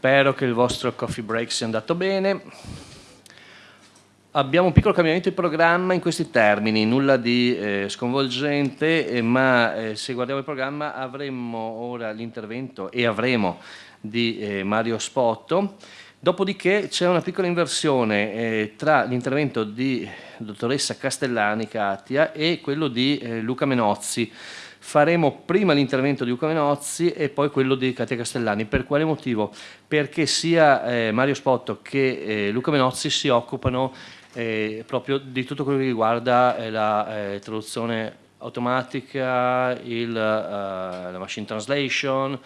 Spero che il vostro coffee break sia andato bene. Abbiamo un piccolo cambiamento di programma in questi termini, nulla di eh, sconvolgente, eh, ma eh, se guardiamo il programma avremo ora l'intervento e avremo di eh, Mario Spotto, dopodiché c'è una piccola inversione eh, tra l'intervento di dottoressa Castellani Katia e quello di eh, Luca Menozzi faremo prima l'intervento di Luca Menozzi e poi quello di Katia Castellani. Per quale motivo? Perché sia eh, Mario Spotto che eh, Luca Menozzi si occupano eh, proprio di tutto quello che riguarda eh, la eh, traduzione automatica, il, uh, la machine translation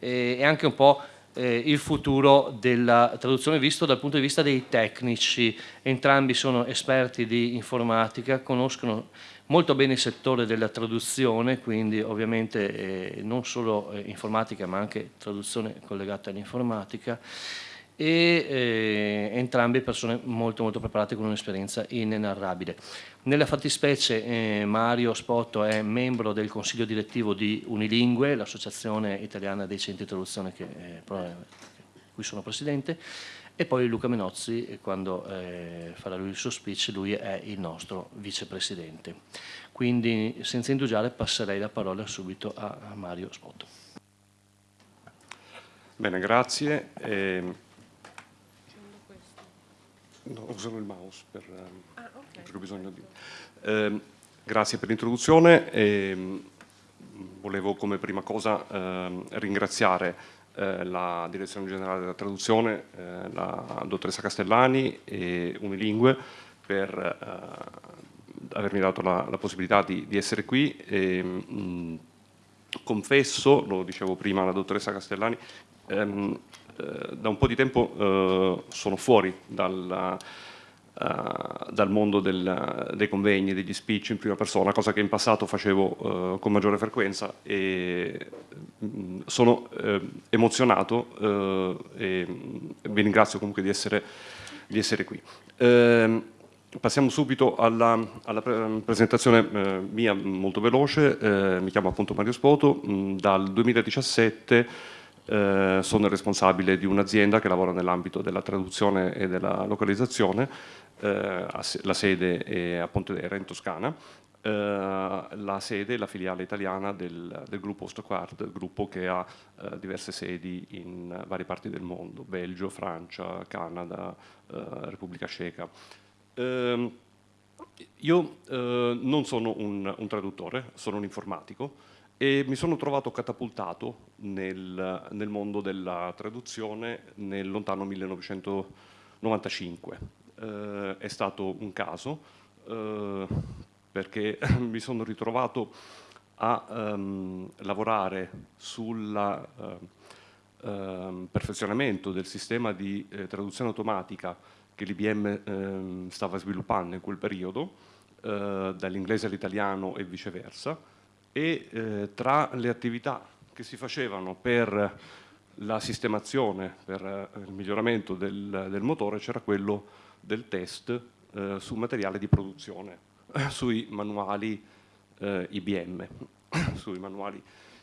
e, anche un po' il futuro della traduzione visto dal punto di vista dei tecnici. Entrambi sono esperti di informatica, conoscono molto bene il settore della traduzione, quindi ovviamente eh, non solo eh, informatica ma anche traduzione collegata all'informatica e eh, entrambe persone molto molto preparate con un'esperienza inenarrabile. Nella fattispecie eh, Mario Spotto è membro del consiglio direttivo di Unilingue, l'associazione italiana dei centri di traduzione che, eh, cui sono presidente, e poi Luca Menozzi, eh, quando eh, farà lui il suo speech, lui è il nostro vicepresidente. Quindi senza indugiare passerei la parola subito a, Mario Spotto. Bene, grazie. Eh, no, userò il mouse per, ah, okay. perché ho bisogno di... Eh, grazie per l'introduzione. Eh, volevo come prima cosa ehm, ringraziare eh, la Direzione Generale della Traduzione, eh, la dottoressa Castellani e Unilingue per eh, avermi dato la, la possibilità di, di, essere qui. E, mh, confesso, lo dicevo prima alla dottoressa Castellani, ehm, eh, da un po' di tempo sono fuori dalla Uh, dal mondo del, dei convegni, degli speech in prima persona, cosa che in passato facevo uh, con maggiore frequenza e mh, mm, sono uh, emozionato e vi ringrazio comunque di essere, di essere qui. Ehm, passiamo subito alla, alla pre presentazione mia molto veloce, mi chiamo appunto Mario Spoto, mh, dal 2017 eh, sono responsabile di un'azienda che lavora nell'ambito della traduzione e della localizzazione, eh, la sede è a Pontedera in Toscana, eh, la sede è la filiale italiana del, del gruppo Stockward, gruppo che ha eh, diverse sedi in varie parti del mondo, Belgio, Francia, Canada, eh, Repubblica Ceca. Ehm, io eh, non sono un, un traduttore, sono un informatico, e mi sono trovato catapultato nel, nel mondo della traduzione nel lontano 1995. Eh, è stato un caso eh, perché mi sono ritrovato a um, lavorare sul uh, uh, perfezionamento del sistema di eh, traduzione automatica che l'IBM eh, stava sviluppando in quel periodo, eh, dall'inglese all'italiano e viceversa, e eh, tra le attività che si facevano per la sistemazione, per eh, il miglioramento del, del motore c'era quello del test eh, su materiale di produzione, sui manuali eh, IBM, sui manuali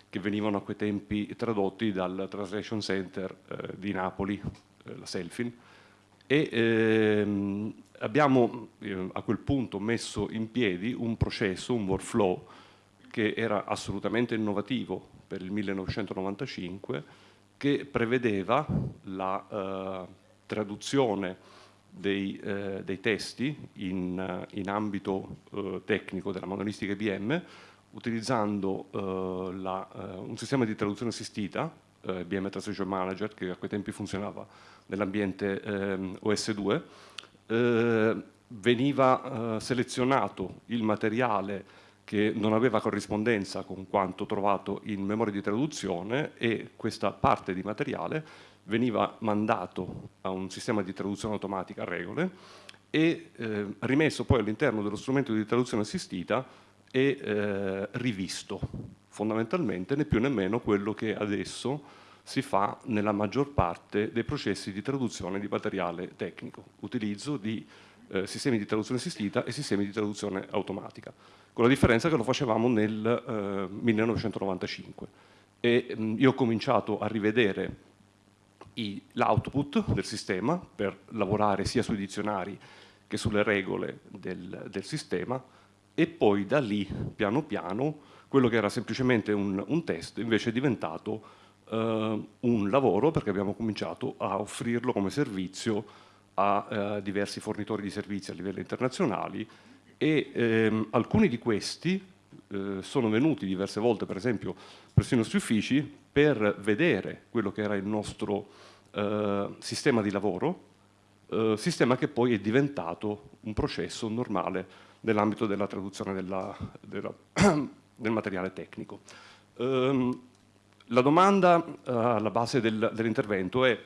che venivano a quei tempi tradotti dal Translation Center eh, di Napoli, eh, la Selfin, e ehm, abbiamo a quel punto messo in piedi un processo, un workflow, che era assolutamente innovativo per il 1995, che prevedeva la eh, traduzione dei, eh, dei, testi in, in ambito eh, tecnico della manualistica IBM utilizzando eh, la, eh, un sistema di traduzione assistita, IBM eh, Translation Manager, che a quei tempi funzionava nell'ambiente ehm, OS2, veniva selezionato il materiale che non aveva corrispondenza con quanto trovato in memoria di traduzione e questa parte di materiale veniva mandato a un sistema di traduzione automatica a regole e eh, rimesso poi all'interno dello strumento di traduzione assistita e eh, rivisto. Fondamentalmente né più né meno quello che adesso si fa nella maggior parte dei processi di traduzione di materiale tecnico, utilizzo di eh, sistemi di traduzione assistita e sistemi di traduzione automatica con la differenza che lo facevamo nel eh, 1995 e mh, io ho cominciato a rivedere l'output del sistema per lavorare sia sui dizionari che sulle regole del, del, sistema e poi da lì piano piano quello che era semplicemente un, un test invece è diventato uh, un lavoro perché abbiamo cominciato a offrirlo come servizio a uh, diversi fornitori di servizi a livello internazionali e ehm, alcuni di questi eh, sono venuti diverse volte per esempio presso i nostri uffici per vedere quello che era il nostro eh, sistema di lavoro, eh, sistema che poi è diventato un processo normale nell'ambito della traduzione della, della, del materiale tecnico. Ehm, la domanda eh, alla base del, dell'intervento è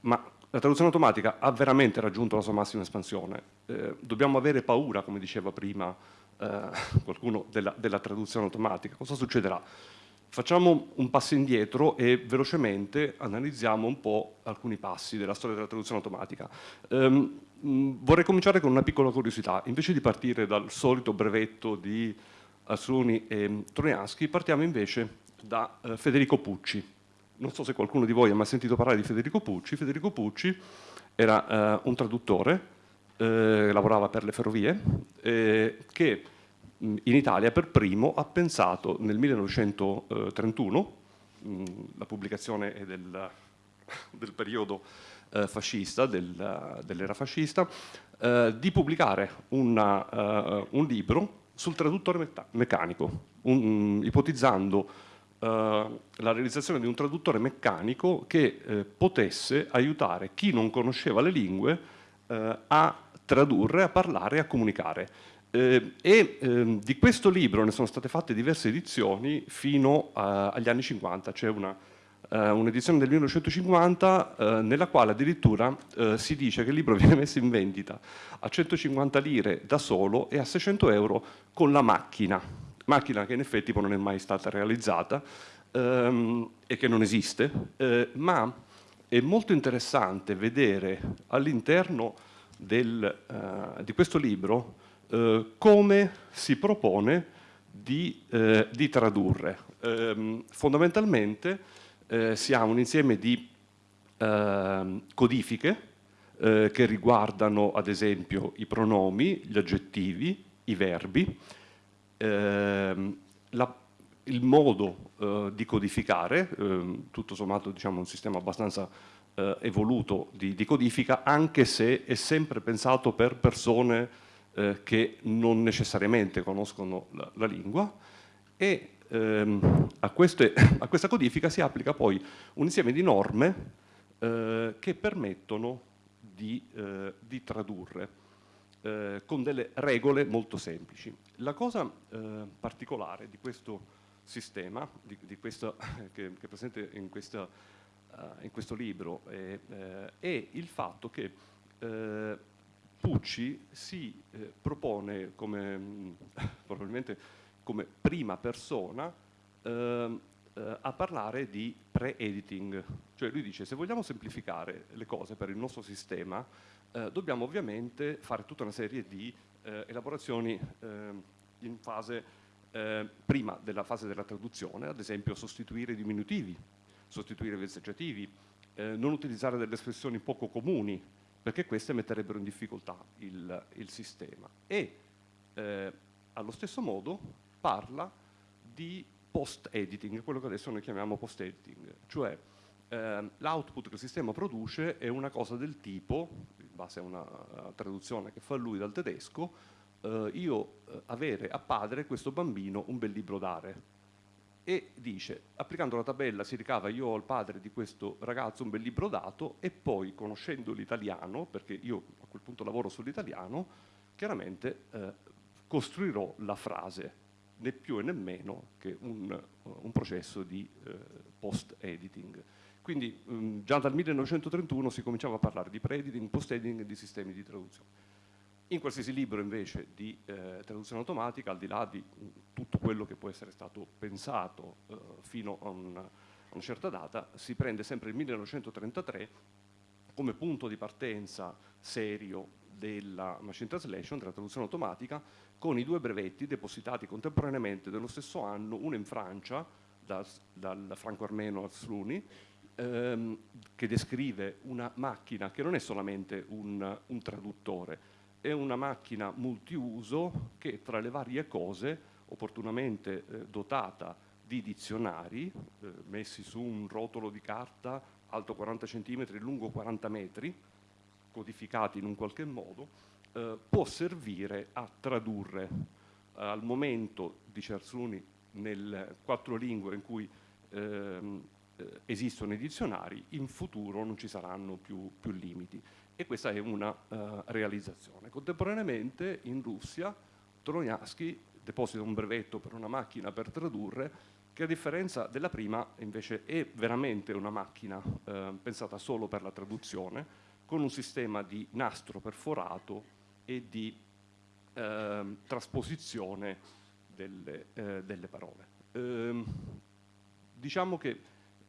ma la traduzione automatica ha veramente raggiunto la sua massima espansione? Eh, dobbiamo avere paura, come diceva prima eh, qualcuno, della, della traduzione automatica? Cosa succederà? Facciamo un passo indietro e velocemente analizziamo un po' alcuni passi della storia della traduzione automatica. Um, vorrei cominciare con una piccola curiosità. Invece di partire dal solito brevetto di Asruni e Trojansky, partiamo invece da uh, Federico Pucci. Non so se qualcuno di voi ha mai sentito parlare di Federico Pucci. Federico Pucci era uh, un traduttore, lavorava per le ferrovie, che in Italia per primo ha pensato nel 1931, la pubblicazione è del, del periodo eh, fascista, del, dell'era fascista, eh, di pubblicare una, un libro sul traduttore meccanico, un, ipotizzando la realizzazione di un traduttore meccanico che eh, potesse aiutare chi non conosceva le lingue eh, a tradurre, a parlare, a comunicare. Eh, e eh, di questo libro ne sono state fatte diverse edizioni fino a, agli anni 50, c'è eh, un'edizione del 1950 eh, nella quale addirittura eh, si dice che il libro viene messo in vendita a 150 lire da solo e a 600 euro con la macchina, macchina che in effetti non è mai stata realizzata ehm, e che non esiste, eh, ma è molto interessante vedere all'interno di questo libro eh, come si propone di, eh, di tradurre. Eh, fondamentalmente eh, si ha un insieme di ehm, codifiche eh, che riguardano ad esempio i pronomi, gli aggettivi, i verbi, ehm, la, il modo di codificare, ehm, tutto sommato diciamo, un sistema abbastanza evoluto di, di codifica, anche se è sempre pensato per persone eh, che non necessariamente conoscono la, la lingua. E ehm, a, queste, a, questa codifica si applica poi un insieme di norme eh, che permettono di, eh, di tradurre eh, con delle regole molto semplici. La cosa eh, particolare di questo sistema, di, di questo, che, che, è presente in, questa, uh, in questo libro, è, è, il fatto che Pucci si eh, propone come, probabilmente come prima persona eh, eh, a parlare di pre-editing, cioè lui dice se vogliamo semplificare le cose per il nostro sistema eh, dobbiamo ovviamente fare tutta una serie di eh, elaborazioni ehm, in fase eh, prima della fase della traduzione, ad esempio sostituire i diminutivi, sostituire i vezzeggiativi, non utilizzare delle espressioni poco comuni, perché queste metterebbero in difficoltà il, il sistema. E eh, allo stesso modo parla di post-editing, quello che adesso noi chiamiamo post-editing, cioè eh, l'output che il sistema produce è una cosa del tipo, base a una traduzione che fa lui dal tedesco, eh, io eh, avere a padre questo bambino un bel libro dare, e dice, applicando la tabella si ricava io al padre di questo ragazzo un bel libro dato e poi conoscendo l'italiano, perché io a quel punto lavoro sull'italiano, chiaramente eh, costruirò la frase, né più e né meno che un, un processo di eh, post-editing. Quindi mh, mm, già dal 1931 si cominciava a parlare di pre-editing, post-editing e di sistemi di traduzione. In qualsiasi libro invece di eh, traduzione automatica, al di là di tutto quello che può essere stato pensato eh, fino a una, a una certa data, si prende sempre il 1933 come punto di partenza serio della machine translation, della traduzione automatica, con i due brevetti depositati contemporaneamente dello stesso anno, uno in Francia, da, dal franco-armeno Arzluni, ehm, che descrive una macchina che non è solamente un, un traduttore, è una macchina multiuso che tra le varie cose, opportunamente eh, dotata di dizionari eh, messi su un rotolo di carta alto 40 cm, lungo 40 metri, codificati in un qualche modo, eh, può servire a tradurre. Al momento di Cersuni nelle quattro lingue in cui ehm, eh, esistono i dizionari, in futuro non ci saranno più, più limiti. E questa è una uh, realizzazione. Contemporaneamente in Russia Trojaschi deposita un brevetto per una macchina per tradurre che a differenza della prima invece è veramente una macchina eh, pensata solo per la traduzione, con un sistema di nastro perforato e di eh, trasposizione delle, eh, delle parole. Ehm, diciamo che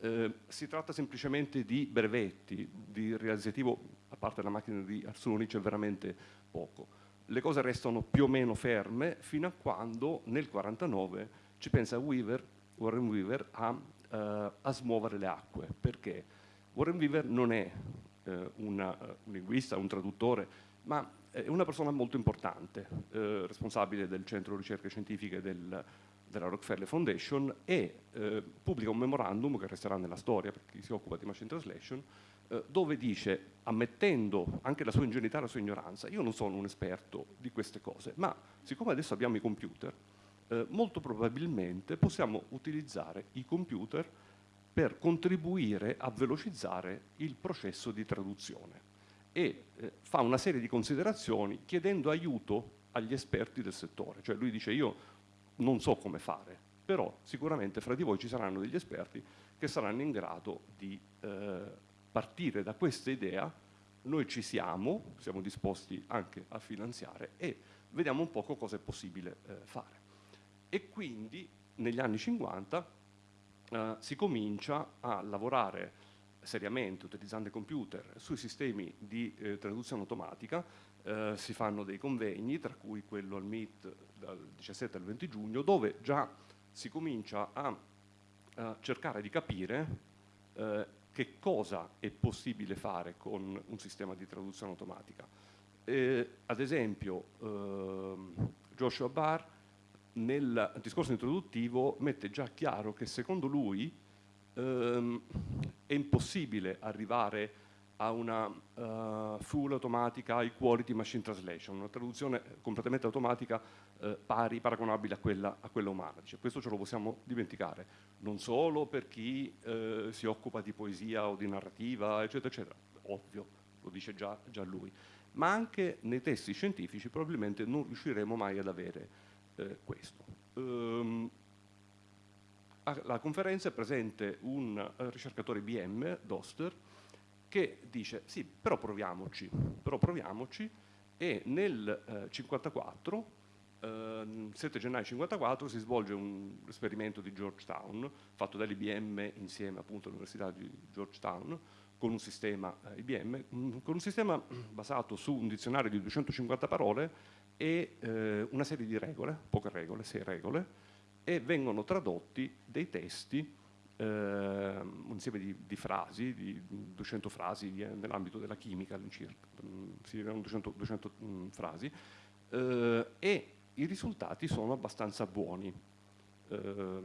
eh, si tratta semplicemente di brevetti, di realizzativo, a parte la macchina di Arzoni c'è veramente poco. Le cose restano più o meno ferme fino a quando nel 1949 ci pensa Weaver, Warren Weaver a, eh, a, smuovere le acque. Perché? Warren Weaver non è eh, una, un linguista, un traduttore, ma è una persona molto importante, eh, responsabile del centro ricerche scientifiche del, della Rockefeller Foundation e eh, pubblica un memorandum che resterà nella storia per chi si occupa di machine translation eh, dove dice, ammettendo anche la sua ingenuità e la sua ignoranza, io non sono un esperto di queste cose, ma siccome adesso abbiamo i computer, eh, molto probabilmente possiamo utilizzare i computer per contribuire a velocizzare il processo di traduzione. E eh, fa una serie di considerazioni chiedendo aiuto agli esperti del settore, cioè lui dice io non so come fare, però sicuramente fra di voi ci saranno degli esperti che saranno in grado di eh, partire da questa idea, noi ci siamo, siamo disposti anche a finanziare e vediamo un po' cosa è possibile eh, fare. E quindi negli anni 50 eh, si comincia a lavorare seriamente utilizzando i computer sui sistemi di eh, traduzione automatica eh, si fanno dei convegni, tra cui quello al MIT dal 17 al 20 giugno, dove già si comincia a, a cercare di capire eh, che cosa è possibile fare con un sistema di traduzione automatica. Eh, ad esempio, ehm, Joshua Barr nel discorso introduttivo mette già chiaro che secondo lui ehm, è impossibile arrivare a una uh, full automatica high quality machine translation, una traduzione completamente automatica uh, pari, paragonabile a quella, a quella umana. Dice, questo ce lo possiamo dimenticare, non solo per chi uh, si occupa di poesia o di narrativa, eccetera, eccetera, ovvio, lo dice già, già lui, ma anche nei testi scientifici probabilmente non riusciremo mai ad avere questo. Um, alla conferenza è presente un ricercatore IBM, Doster, che dice sì, però proviamoci, però proviamoci. E nel eh, 54, eh, 7 gennaio 54, si svolge un esperimento di Georgetown fatto dall'IBM insieme appunto all'Università di Georgetown con un sistema eh, IBM, mm, con un sistema basato su un dizionario di 250 parole e eh, una serie di regole, poche regole, sei regole, e vengono tradotti dei testi un insieme di, di, frasi, di 200 frasi nell'ambito della chimica all'incirca, mm, si erano 200, 200 mh, frasi, eh, e i risultati sono abbastanza buoni. Eh,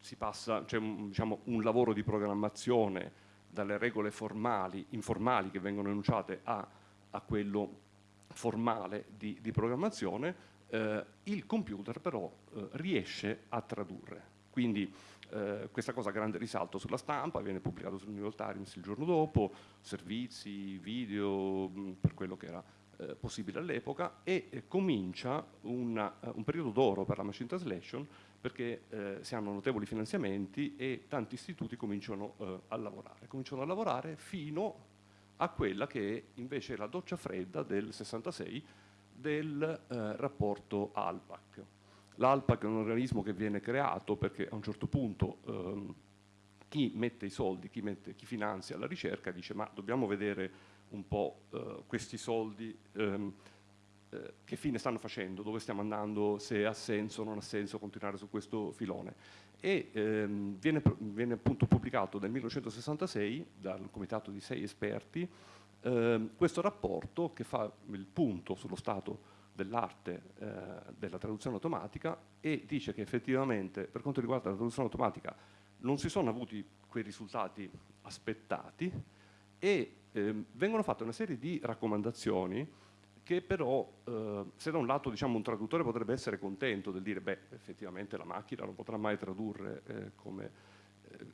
si passa, c'è un, diciamo, un lavoro di programmazione dalle regole formali, informali che vengono enunciate a, a quello formale di, di programmazione, eh, il computer però eh, riesce a tradurre. Quindi eh, questa cosa ha grande risalto sulla stampa, viene pubblicato sul New York Times il giorno dopo, servizi, video, mh, mm, per quello che era eh, possibile all'epoca e eh, comincia una, uh, un periodo d'oro per la machine translation perché eh, si hanno notevoli finanziamenti e tanti istituti cominciano eh, a lavorare. Cominciano a lavorare fino a quella che è invece la doccia fredda del 66 del rapporto ALPAC L'ALPAC è un organismo che viene creato perché a un certo punto ehm, chi mette i soldi, chi, mette, chi, finanzia la ricerca dice ma dobbiamo vedere un po' eh, questi soldi ehm, eh, che fine stanno facendo, dove stiamo andando, se ha senso o non ha senso continuare su questo filone. e ehm, viene, viene, appunto pubblicato nel 1966 dal comitato di sei esperti ehm, questo rapporto che fa il punto sullo stato dell'arte eh, della traduzione automatica e dice che effettivamente per quanto riguarda la traduzione automatica non si sono avuti quei risultati aspettati e eh, vengono fatte una serie di raccomandazioni che però eh, se da un lato diciamo, un traduttore potrebbe essere contento del dire beh effettivamente la macchina non potrà mai tradurre eh, come, eh,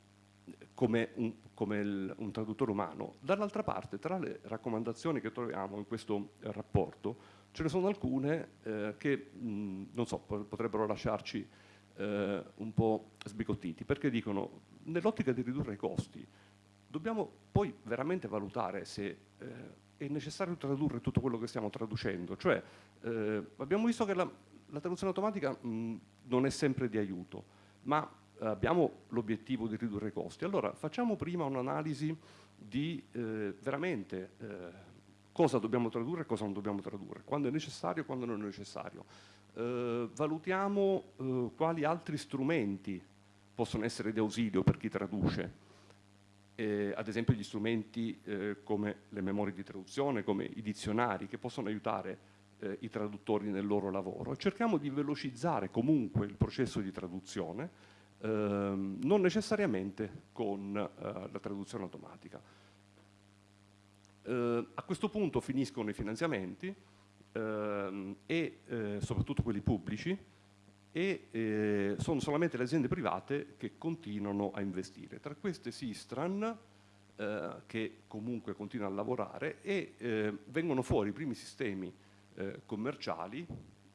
come, un, come il, un, traduttore umano, dall'altra parte tra le raccomandazioni che troviamo in questo rapporto ce ne sono alcune eh, che mh, non so, potrebbero lasciarci eh, un po' sbigottiti perché dicono nell'ottica di ridurre i costi dobbiamo poi veramente valutare se eh, è necessario tradurre tutto quello che stiamo traducendo, cioè eh, abbiamo visto che la, la traduzione automatica mh, non è sempre di aiuto, ma abbiamo l'obiettivo di ridurre i costi. Allora facciamo prima un'analisi di eh, veramente eh, cosa dobbiamo tradurre e cosa non dobbiamo tradurre, quando è necessario e quando non è necessario. Eh, valutiamo eh, quali altri strumenti possono essere di ausilio per chi traduce, eh, ad esempio gli strumenti eh, come le memorie di traduzione, come i dizionari che possono aiutare eh, i traduttori nel loro lavoro e cerchiamo di velocizzare comunque il processo di traduzione, ehm, non necessariamente con eh, la traduzione automatica. Eh, a questo punto finiscono i finanziamenti ehm, e eh, soprattutto quelli pubblici, e eh, sono solamente le aziende private che continuano a investire. Tra queste Sistran, eh, che comunque continua a lavorare, e eh, vengono fuori i primi sistemi commerciali,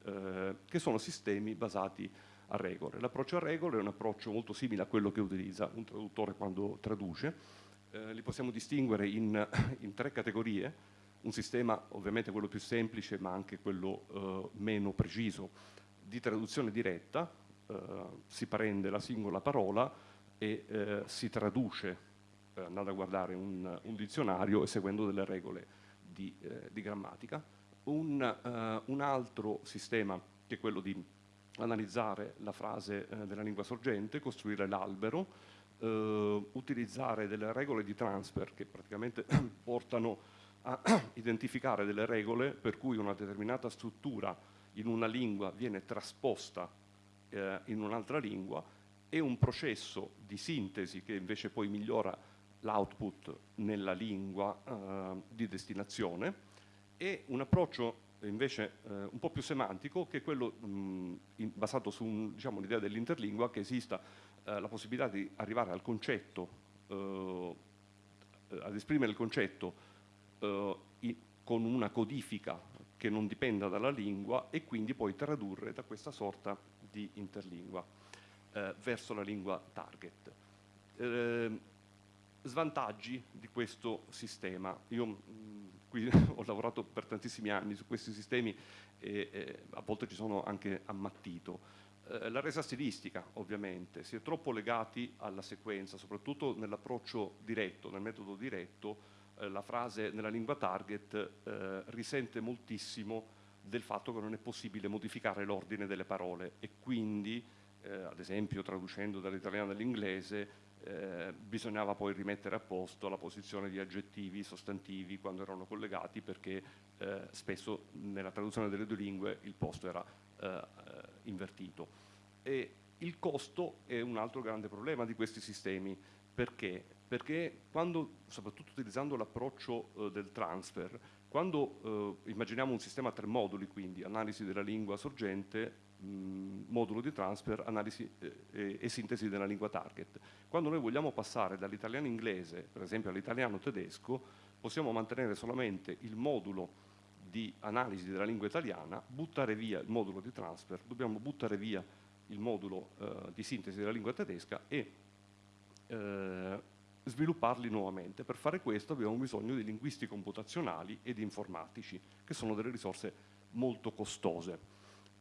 che sono sistemi basati a regole. L'approccio a regole è un approccio molto simile a quello che utilizza un traduttore quando traduce. Eh, li possiamo distinguere in, in tre categorie, un sistema ovviamente quello più semplice ma anche quello meno preciso di traduzione diretta, eh, si prende la singola parola e eh, si traduce eh, andando a guardare un, un, dizionario e seguendo delle regole di, eh, di grammatica. Un, eh, un, altro sistema che è quello di analizzare la frase eh, della lingua sorgente, costruire l'albero, utilizzare delle regole di transfer che praticamente portano a identificare delle regole per cui una determinata struttura in una lingua viene trasposta eh, in un'altra lingua e un processo di sintesi che invece poi migliora l'output nella lingua eh, di destinazione e un approccio invece eh, un po' più semantico che è quello mh, in, basato su diciamo, l'idea dell'interlingua che esista eh, la possibilità di arrivare al concetto, eh, ad esprimere il concetto in, con una codifica che non dipenda dalla lingua e quindi poi tradurre da questa sorta di interlingua eh, verso la lingua target. Eh, svantaggi di questo sistema. Io mh, mm, qui ho lavorato per tantissimi anni su questi sistemi e, e a volte ci sono anche ammattito. Eh, la resa stilistica ovviamente, si è troppo legati alla sequenza, soprattutto nell'approccio diretto, nel metodo diretto, eh, la frase nella lingua target eh, risente moltissimo del fatto che non è possibile modificare l'ordine delle parole e quindi, eh, ad esempio traducendo dall'italiano all'inglese, eh, bisognava poi rimettere a posto la posizione di aggettivi, sostantivi quando erano collegati perché eh, spesso nella traduzione delle due lingue il posto era eh, invertito. E il costo è un altro grande problema di questi sistemi perché perché quando, soprattutto utilizzando l'approccio eh, del transfer, quando eh, immaginiamo un sistema a tre moduli, quindi analisi della lingua sorgente, mh, modulo di transfer, analisi eh, e sintesi della lingua target. Quando noi vogliamo passare dall'italiano inglese, per esempio all'italiano tedesco, possiamo mantenere solamente il modulo di analisi della lingua italiana, buttare via il modulo di transfer, dobbiamo buttare via il modulo eh, di sintesi della lingua tedesca e eh, svilupparli nuovamente. Per fare questo abbiamo bisogno di linguisti computazionali ed informatici, che sono delle risorse molto costose.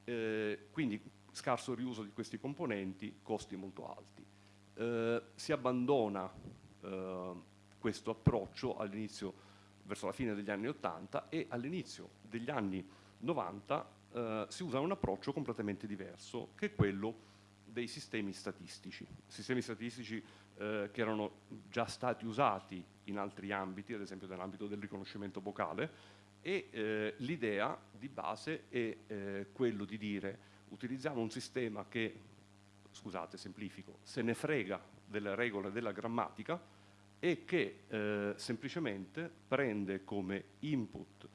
Eh, quindi scarso riuso di questi componenti, costi molto alti. Eh, si abbandona eh, questo approccio all'inizio, verso la fine degli anni 80 e all'inizio degli anni 90 eh, si usa un approccio completamente diverso, che è quello dei sistemi statistici, sistemi statistici eh, che erano già stati usati in altri ambiti, ad esempio nell'ambito del riconoscimento vocale, e eh, l'idea di base è eh, quello di dire utilizziamo un sistema che, scusate semplifico, se ne frega delle regole della grammatica e che eh, semplicemente prende come input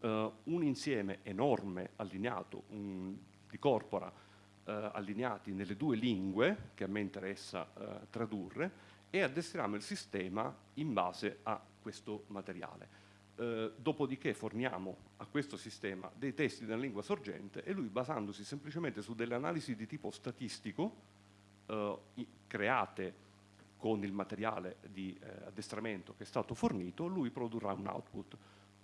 eh, un insieme enorme allineato un, di corpora eh, allineati nelle due lingue che a me interessa eh, tradurre e addestriamo il sistema in base a questo materiale. Eh, dopodiché forniamo a questo sistema dei testi nella lingua sorgente e lui basandosi semplicemente su delle analisi di tipo statistico eh, create con il materiale di eh, addestramento che è stato fornito, lui produrrà un output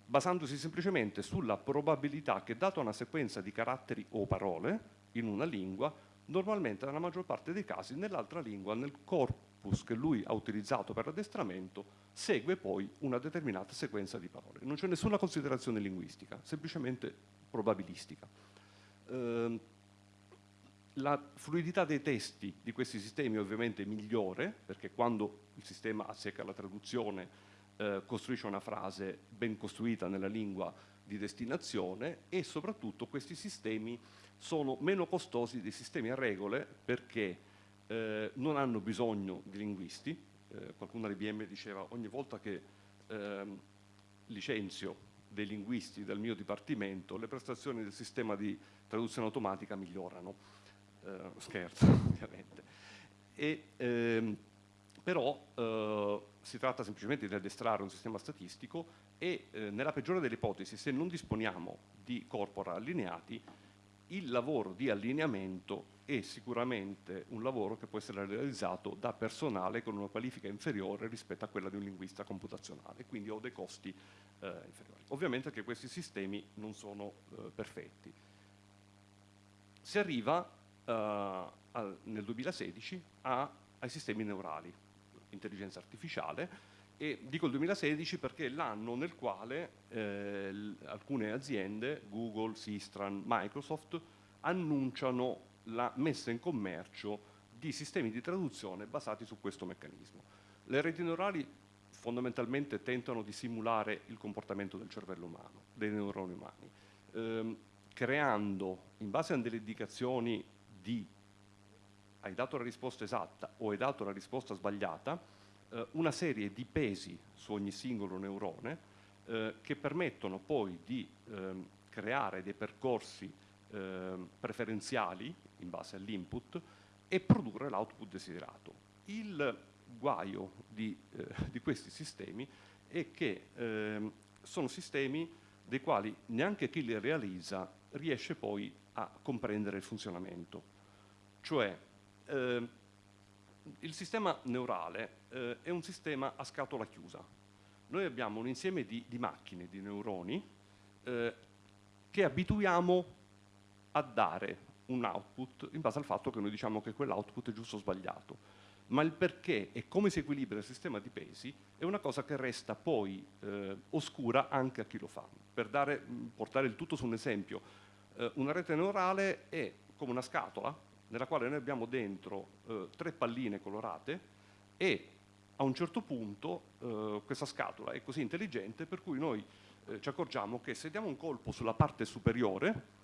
basandosi semplicemente sulla probabilità che data una sequenza di caratteri o parole in una lingua, normalmente nella maggior parte dei casi nell'altra lingua, nel corpus che lui ha utilizzato per l'addestramento, segue poi una determinata sequenza di parole. Non c'è nessuna considerazione linguistica, semplicemente probabilistica. Eh, la fluidità dei testi di questi sistemi è ovviamente migliore, perché quando il sistema assecca la traduzione eh, costruisce una frase ben costruita nella lingua di destinazione e soprattutto questi sistemi sono meno costosi dei sistemi a regole perché eh, non hanno bisogno di linguisti. Eh, qualcuno all'IBM diceva ogni volta che ehm, licenzio dei linguisti del mio dipartimento le prestazioni del sistema di traduzione automatica migliorano. Eh, scherzo ovviamente. E, ehm, però eh, si tratta semplicemente di addestrare un sistema statistico e eh, nella peggiore delle ipotesi, se non disponiamo di corpora allineati, il lavoro di allineamento è sicuramente un lavoro che può essere realizzato da personale con una qualifica inferiore rispetto a quella di un linguista computazionale, quindi ho dei costi eh, inferiori. Ovviamente che questi sistemi non sono eh, perfetti. Si arriva eh, al, nel 2016 a, ai sistemi neurali, intelligenza artificiale e dico il 2016 perché è l'anno nel quale eh, alcune aziende, Google, Sistran, Microsoft, annunciano la messa in commercio di sistemi di traduzione basati su questo meccanismo. Le reti neurali fondamentalmente tentano di simulare il comportamento del cervello umano, dei neuroni umani, ehm, creando in base a delle indicazioni di hai dato la risposta esatta o hai dato la risposta sbagliata, eh, una serie di pesi su ogni singolo neurone eh, che permettono poi di ehm, creare dei percorsi ehm, preferenziali in base all'input e produrre l'output desiderato. Il guaio di, eh, di, questi sistemi è che ehm, sono sistemi dei quali neanche chi li realizza riesce poi a comprendere il funzionamento. Cioè eh, il sistema neurale eh, è un sistema a scatola chiusa. Noi abbiamo un insieme di, di macchine, di neuroni, eh, che abituiamo a dare un output in base al fatto che noi diciamo che quell'output è giusto o sbagliato. Ma il perché e come si equilibra il sistema di pesi è una cosa che resta poi eh, oscura anche a chi lo fa. Per dare, portare il tutto su un esempio, eh, una rete neurale è come una scatola nella quale noi abbiamo dentro eh, tre palline colorate e a un certo punto eh, questa scatola è così intelligente per cui noi eh, ci accorgiamo che se diamo un colpo sulla parte superiore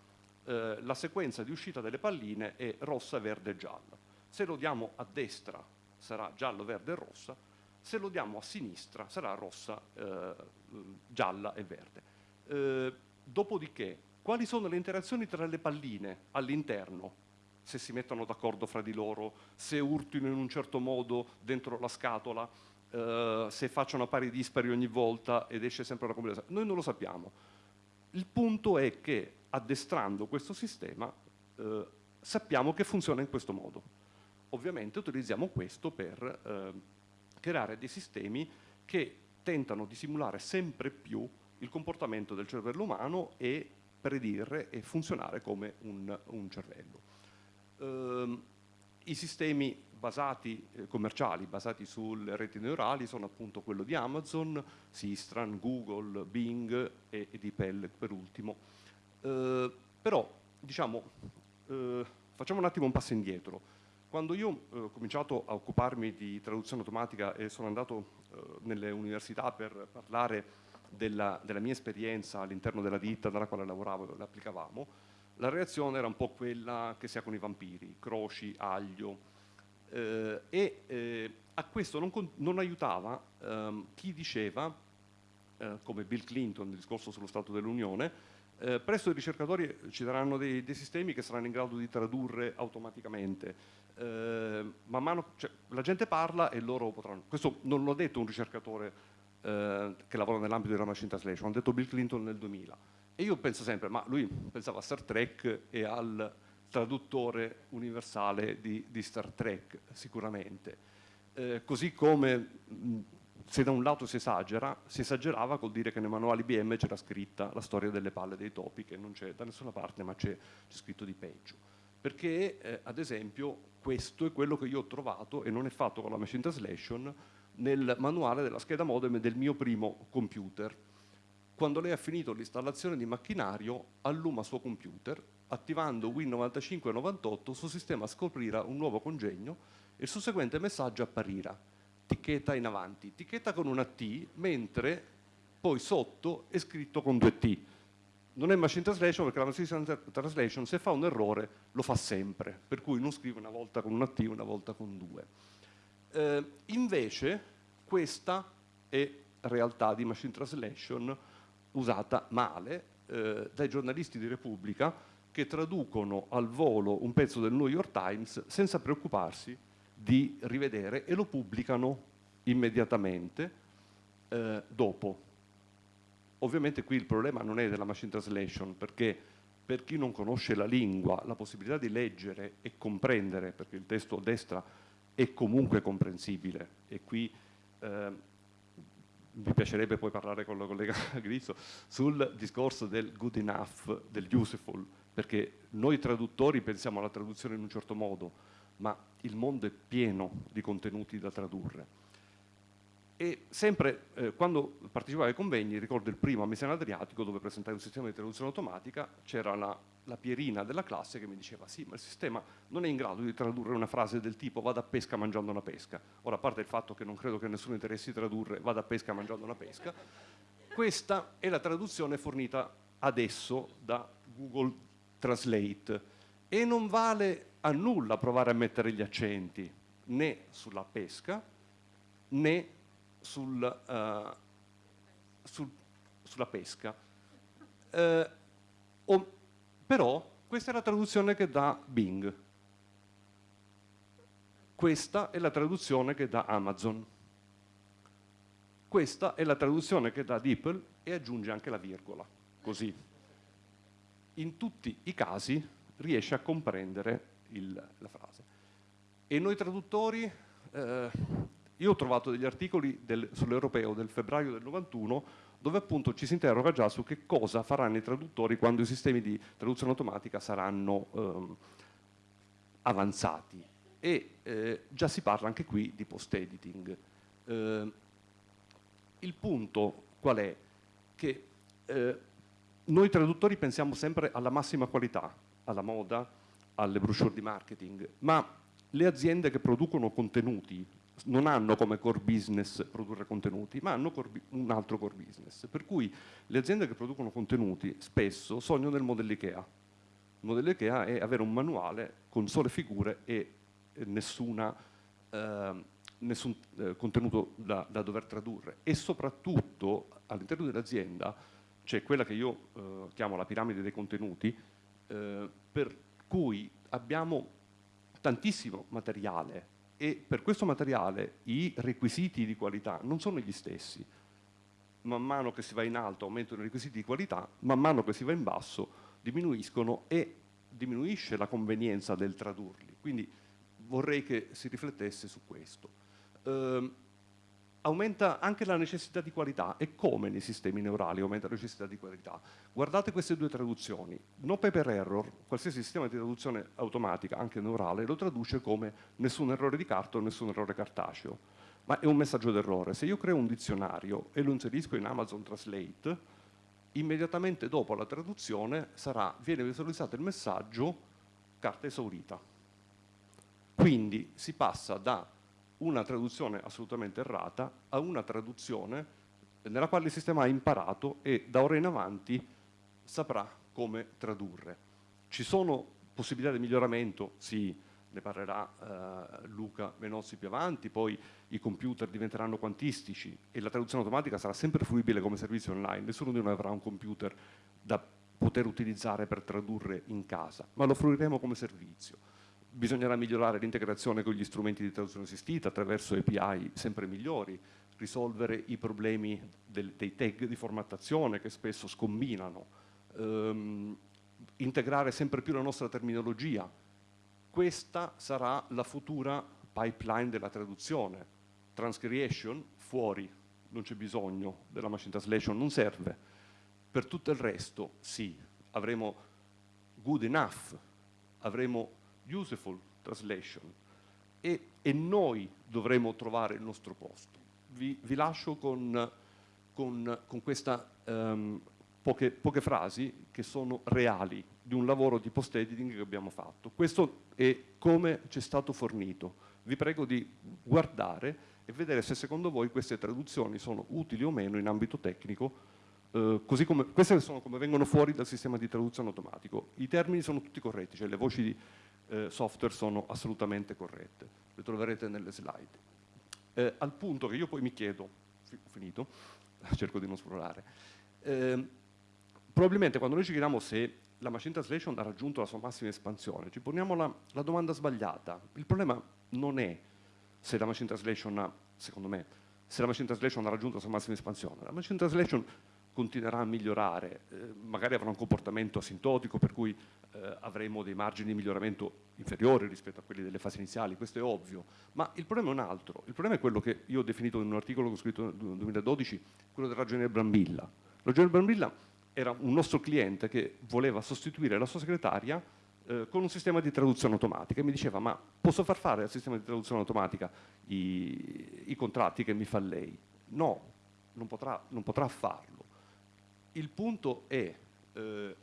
eh, la sequenza di uscita delle palline è rossa, verde e gialla. Se lo diamo a destra sarà giallo, verde e rossa, se lo diamo a sinistra sarà rossa, eh, gialla e verde. Eh, dopodiché, quali sono le interazioni tra le palline all'interno se si mettono d'accordo fra di loro, se urtino in un certo modo dentro la scatola, eh, se facciano pari dispari ogni volta ed esce sempre una combinazione. Noi non lo sappiamo. Il punto è che addestrando questo sistema eh, sappiamo che funziona in questo modo. Ovviamente utilizziamo questo per eh, creare dei sistemi che tentano di simulare sempre più il comportamento del cervello umano e predire e funzionare come un, un cervello. Eh, I sistemi basati, eh, commerciali basati sulle reti neurali sono appunto quello di Amazon, Sistran, Google, Bing e, e di Pell per ultimo. Eh, però, diciamo, eh, facciamo un attimo un passo indietro. Quando io eh, ho cominciato a occuparmi di traduzione automatica e sono andato eh, nelle università per parlare della, della mia esperienza all'interno della ditta dalla quale lavoravo e l'applicavamo, la reazione era un po' quella che si ha con i vampiri, croci, aglio, eh, e eh, a questo non, non aiutava ehm, chi diceva, eh, come Bill Clinton nel discorso sullo Stato dell'Unione, eh, presto i ricercatori ci daranno dei, dei, sistemi che saranno in grado di tradurre automaticamente. Eh, man mano, cioè, la gente parla e loro potranno. Questo non l'ha detto un ricercatore eh, che lavora nell'ambito della machine translation, l'ha detto Bill Clinton nel 2000. E io penso sempre, ma lui pensava a Star Trek e al traduttore universale di, di Star Trek, sicuramente. Eh, così come mh, se da un lato si esagera, si esagerava col dire che nei manuali IBM c'era scritta la storia delle palle dei topi, che non c'è da nessuna parte, ma c'è scritto di peggio. Perché, eh, ad esempio, questo è quello che io ho trovato, e non è fatto con la machine translation, nel manuale della scheda modem del mio primo computer. Quando lei ha finito l'installazione di macchinario, alluma suo computer, attivando Win95 e 98, il suo sistema scoprirà un nuovo congegno e il susseguente messaggio apparirà etichetta in avanti, etichetta con una T, mentre poi sotto è scritto con due T. Non è machine translation perché la machine translation se fa un errore lo fa sempre, per cui non scrive una volta con una T, una volta con due. Eh, invece questa è realtà di machine translation usata male eh, dai giornalisti di Repubblica che traducono al volo un pezzo del New York Times senza preoccuparsi di rivedere e lo pubblicano immediatamente eh, dopo. Ovviamente qui il problema non è della machine translation perché per chi non conosce la lingua la possibilità di leggere e comprendere, perché il testo a destra è comunque comprensibile e qui eh, mi piacerebbe poi parlare con la collega Grizzo sul discorso del good enough, del useful, perché noi traduttori pensiamo alla traduzione in un certo modo, ma il mondo è pieno di contenuti da tradurre. E sempre eh, quando partecipavo ai convegni, ricordo il primo a Mesena Adriatico dove presentai un sistema di traduzione automatica, c'era la, la, pierina della classe che mi diceva sì, ma il sistema non è in grado di tradurre una frase del tipo vada a pesca mangiando una pesca. Ora, a parte il fatto che non credo che nessuno interessi tradurre vada a pesca mangiando una pesca, questa è la traduzione fornita adesso da Google Translate e non vale a nulla provare a mettere gli accenti né sulla pesca né sul, uh, sul, sulla pesca. Uh, o, però questa è la traduzione che dà Bing. Questa è la traduzione che dà Amazon. Questa è la traduzione che dà DeepL e aggiunge anche la virgola, così. In tutti i casi riesce a comprendere il, la frase. E noi traduttori, eh, io ho trovato degli articoli sull'europeo del febbraio del 91 dove appunto ci si interroga già su che cosa faranno i traduttori quando i sistemi di traduzione automatica saranno ehm, avanzati. E eh, già si parla anche qui di post-editing. Eh, il punto qual è? Che eh, noi traduttori pensiamo sempre alla massima qualità, alla moda, alle brochure di marketing, ma le aziende che producono contenuti non hanno come core business produrre contenuti, ma hanno un altro core business. Per cui le aziende che producono contenuti spesso sognano nel modello IKEA. Il modello IKEA è avere un manuale con sole figure e nessuna, eh, nessun eh, contenuto da, da, dover tradurre. E soprattutto all'interno dell'azienda c'è quella che io eh, chiamo la piramide dei contenuti, eh, per cui abbiamo tantissimo materiale e per questo materiale i requisiti di qualità non sono gli stessi. Man mano che si va in alto aumentano i requisiti di qualità, man mano che si va in basso diminuiscono e diminuisce la convenienza del tradurli. Quindi vorrei che si riflettesse su questo. Eh, aumenta anche la necessità di qualità e come nei sistemi neurali aumenta la necessità di qualità. Guardate queste due traduzioni, no paper error, qualsiasi sistema di traduzione automatica, anche neurale, lo traduce come nessun errore di carta o nessun errore cartaceo, ma è un messaggio d'errore. Se io creo un dizionario e lo inserisco in Amazon Translate, immediatamente dopo la traduzione sarà, viene visualizzato il messaggio carta esaurita. Quindi si passa da una traduzione assolutamente errata a una traduzione nella quale il sistema ha imparato e da ora in avanti saprà come tradurre. Ci sono possibilità di miglioramento? Sì, ne parlerà eh, Luca Venozzi più avanti, poi i computer diventeranno quantistici e la traduzione automatica sarà sempre fruibile come servizio online, nessuno di noi avrà un computer da poter utilizzare per tradurre in casa, ma lo fruiremo come servizio. Bisognerà migliorare l'integrazione con gli strumenti di traduzione assistita attraverso API sempre migliori, risolvere i problemi del, dei tag di formattazione che spesso scombinano, ehm, integrare sempre più la nostra terminologia. Questa sarà la futura pipeline della traduzione. Transcreation, fuori, non c'è bisogno della machine translation, non serve. Per tutto il resto, sì, avremo good enough, avremo useful translation e, e noi dovremo trovare il nostro posto. Vi, vi lascio con, con, con queste um, poche, poche, frasi che sono reali di un lavoro di post-editing che abbiamo fatto. Questo è come ci è stato fornito. Vi prego di guardare e vedere se secondo voi queste traduzioni sono utili o meno in ambito tecnico Uh, così come, queste sono come vengono fuori dal sistema di traduzione automatico. I termini sono tutti corretti, cioè le voci di uh, software sono assolutamente corrette, le troverete nelle slide. Uh, al punto che io poi mi chiedo, ho finito, cerco di non esplorare, ehm, probabilmente quando noi ci chiediamo se la machine translation ha raggiunto la sua massima espansione, ci poniamo la, la domanda sbagliata. Il problema non è se la machine translation ha, secondo me, se la machine translation ha raggiunto la sua massima espansione. La machine translation continuerà a migliorare, eh, magari avrà un comportamento asintotico per cui eh, avremo dei margini di miglioramento inferiori rispetto a quelli delle fasi iniziali, questo è ovvio, ma il problema è un altro, il problema è quello che io ho definito in un articolo che ho scritto nel 2012, quello del ragioniere Brambilla. Il ragioniere Brambilla era un nostro cliente che voleva sostituire la sua segretaria eh, con un sistema di traduzione automatica e mi diceva ma posso far fare al sistema di traduzione automatica i, i contratti che mi fa lei? No, non potrà, non potrà farlo il punto è eh,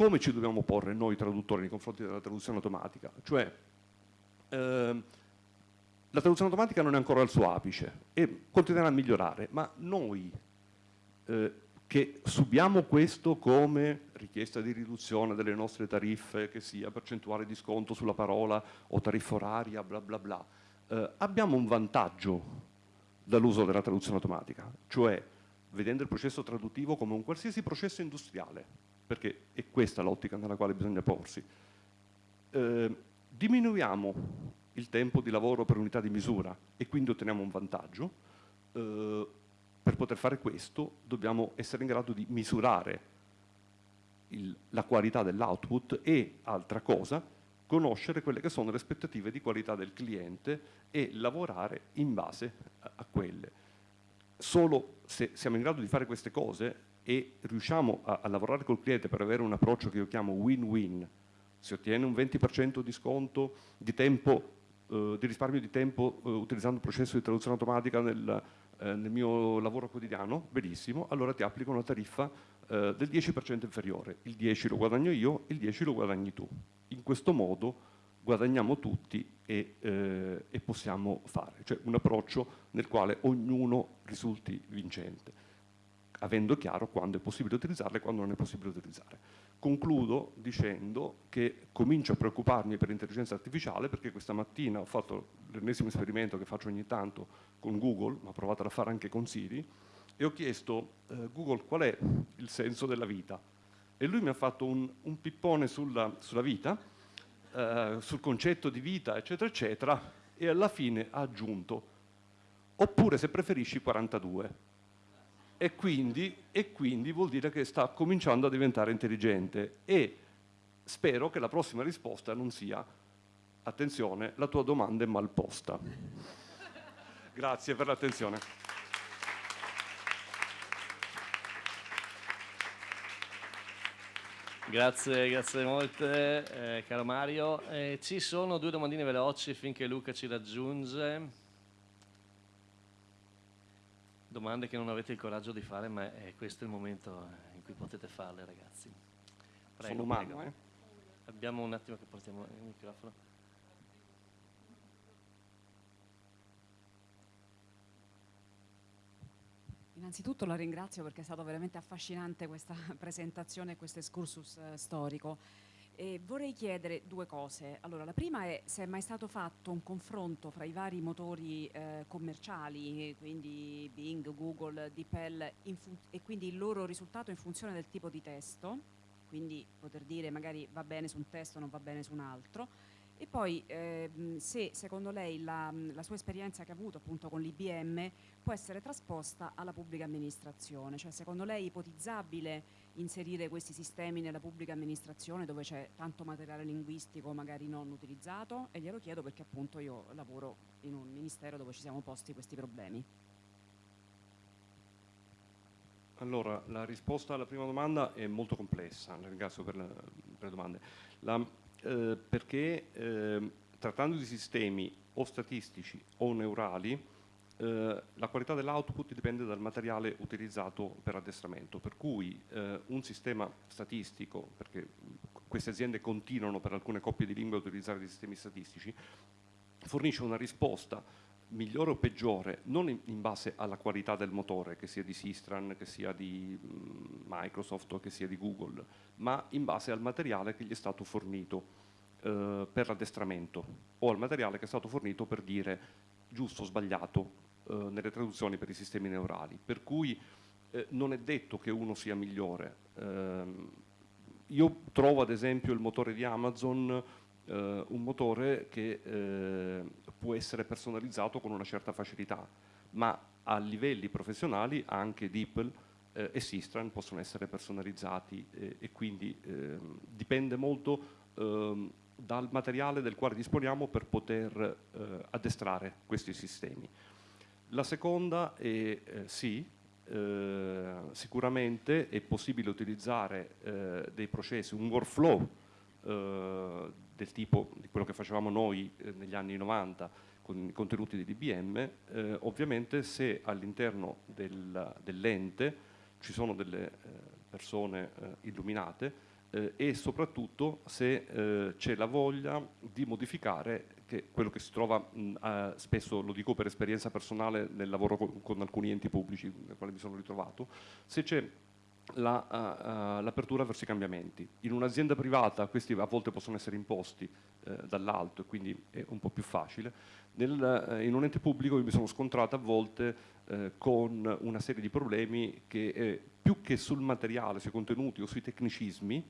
come ci dobbiamo porre noi traduttori nei confronti della traduzione automatica, cioè eh, la traduzione automatica non è ancora al suo apice e continuerà a migliorare, ma noi eh, che subiamo questo come richiesta di riduzione delle nostre tariffe, che sia percentuale di sconto sulla parola o tariffa oraria, bla bla bla, eh, abbiamo un vantaggio dall'uso della traduzione automatica, cioè vedendo il processo traduttivo come un qualsiasi processo industriale, perché è questa l'ottica nella quale bisogna porsi. Eh, diminuiamo il tempo di lavoro per unità di misura e quindi otteniamo un vantaggio. Eh, per poter fare questo dobbiamo essere in grado di misurare il, la qualità dell'output e, altra cosa, conoscere quelle che sono le aspettative di qualità del cliente e lavorare in base a, a quelle solo se siamo in grado di fare queste cose e riusciamo a, a lavorare col cliente per avere un approccio che io chiamo win-win, si ottiene un 20% di sconto di, tempo, eh, di risparmio di tempo eh, utilizzando il processo di traduzione automatica nel, eh, nel, mio lavoro quotidiano, benissimo, allora ti applico una tariffa eh, del 10% inferiore, il 10 lo guadagno io, il 10 lo guadagni tu. In questo modo guadagniamo tutti e, eh, e, possiamo fare, cioè un approccio nel quale ognuno risulti vincente, avendo chiaro quando è possibile utilizzarle e quando non è possibile utilizzare. Concludo dicendo che comincio a preoccuparmi per l'intelligenza artificiale perché questa mattina ho fatto l'ennesimo esperimento che faccio ogni tanto con Google, ma provato a fare anche con Siri, e ho chiesto eh, Google qual è il senso della vita e lui mi ha fatto un, un pippone sulla, sulla vita eh, sul concetto di vita, eccetera, eccetera, e alla fine ha aggiunto, oppure se preferisci 42. E quindi, e quindi vuol dire che sta cominciando a diventare intelligente e spero che la prossima risposta non sia attenzione, la tua domanda è mal posta. Grazie per l'attenzione. Grazie, grazie molte, eh, caro Mario. Eh, ci sono due domandine veloci finché Luca ci raggiunge. Domande che non avete il coraggio di fare, ma è questo il momento in cui potete farle, ragazzi. Prego, Sono umano, eh? Abbiamo un attimo che portiamo il microfono. Innanzitutto la ringrazio perché è stato veramente affascinante questa presentazione e questo excursus eh, storico. E vorrei chiedere due cose. Allora, la prima è se è mai stato fatto un confronto fra i vari motori eh, commerciali, quindi Bing, Google, DeepL, e quindi il loro risultato in funzione del tipo di testo, quindi poter dire magari va bene su un testo, non va bene su un altro, e poi ehm, se secondo lei la, la, sua esperienza che ha avuto appunto con l'IBM può essere trasposta alla pubblica amministrazione, cioè secondo lei è ipotizzabile inserire questi sistemi nella pubblica amministrazione dove c'è tanto materiale linguistico magari non utilizzato? E glielo chiedo perché appunto io lavoro in un ministero dove ci siamo posti questi problemi. Allora, la risposta alla prima domanda è molto complessa, ringrazio per, la, per le domande. La, eh, perché eh, trattando di sistemi o statistici o neurali, eh, la qualità dell'output dipende dal materiale utilizzato per addestramento, per cui eh, un sistema statistico, perché queste aziende continuano per alcune coppie di lingue a utilizzare dei sistemi statistici, fornisce una risposta migliore o peggiore, non in, in, base alla qualità del motore, che sia di Sistran, che sia di Microsoft o che sia di Google, ma in base al materiale che gli è stato fornito eh, per l'addestramento o al materiale che è stato fornito per dire giusto o sbagliato nelle traduzioni per i sistemi neurali. Per cui eh, non è detto che uno sia migliore. Ehm, io trovo ad esempio il motore di Amazon eh, un motore che eh, può essere personalizzato con una certa facilità, ma a livelli professionali anche DeepL eh, e Sistran possono essere personalizzati eh, e quindi ehm, dipende molto ehm, dal materiale del quale disponiamo per poter eh, addestrare questi sistemi. La seconda è eh, sì, eh, sicuramente è possibile utilizzare eh, dei processi, un workflow eh, del tipo di quello che facevamo noi eh, negli anni 90 con i contenuti di DBM, eh, ovviamente se all'interno del, dell'ente ci sono delle persone illuminate e soprattutto se c'è la voglia di modificare che quello che si trova, mh, eh, spesso lo dico per esperienza personale nel lavoro con, con alcuni enti pubblici nel quale mi sono ritrovato, se c'è l'apertura la, uh, verso i cambiamenti. In un'azienda privata questi a volte possono essere imposti uh, dall'alto e quindi è un po' più facile. Nel, uh, in un ente pubblico mi sono scontrato a volte con una serie di problemi che più che sul materiale, sui contenuti o sui tecnicismi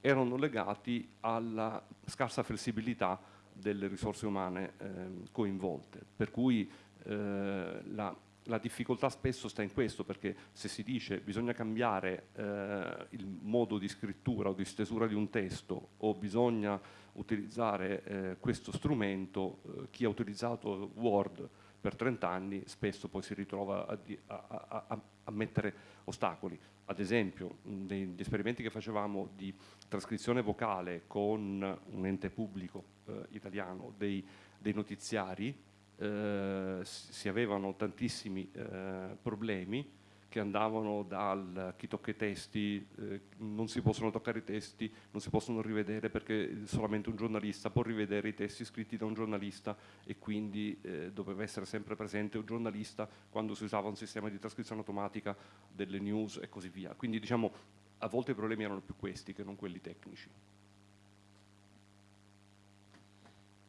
erano legati alla scarsa flessibilità delle risorse umane ehm, coinvolte. Per cui la la difficoltà spesso sta in questo, perché se si dice bisogna cambiare eh, il modo di scrittura o di stesura di un testo o bisogna utilizzare eh, questo strumento, eh, chi ha utilizzato Word per 30 anni spesso poi si ritrova a, a, a, a mettere ostacoli. Ad esempio, negli esperimenti che facevamo di trascrizione vocale con un ente pubblico eh, italiano dei, dei notiziari, eh, si avevano tantissimi eh, problemi che andavano dal chi tocca i testi, eh, non si possono toccare i testi, non si possono rivedere perché solamente un giornalista può rivedere i testi scritti da un giornalista e quindi eh, doveva essere sempre presente un giornalista quando si usava un sistema di trascrizione automatica delle news e così via. Quindi diciamo a volte i problemi erano più questi che non quelli tecnici.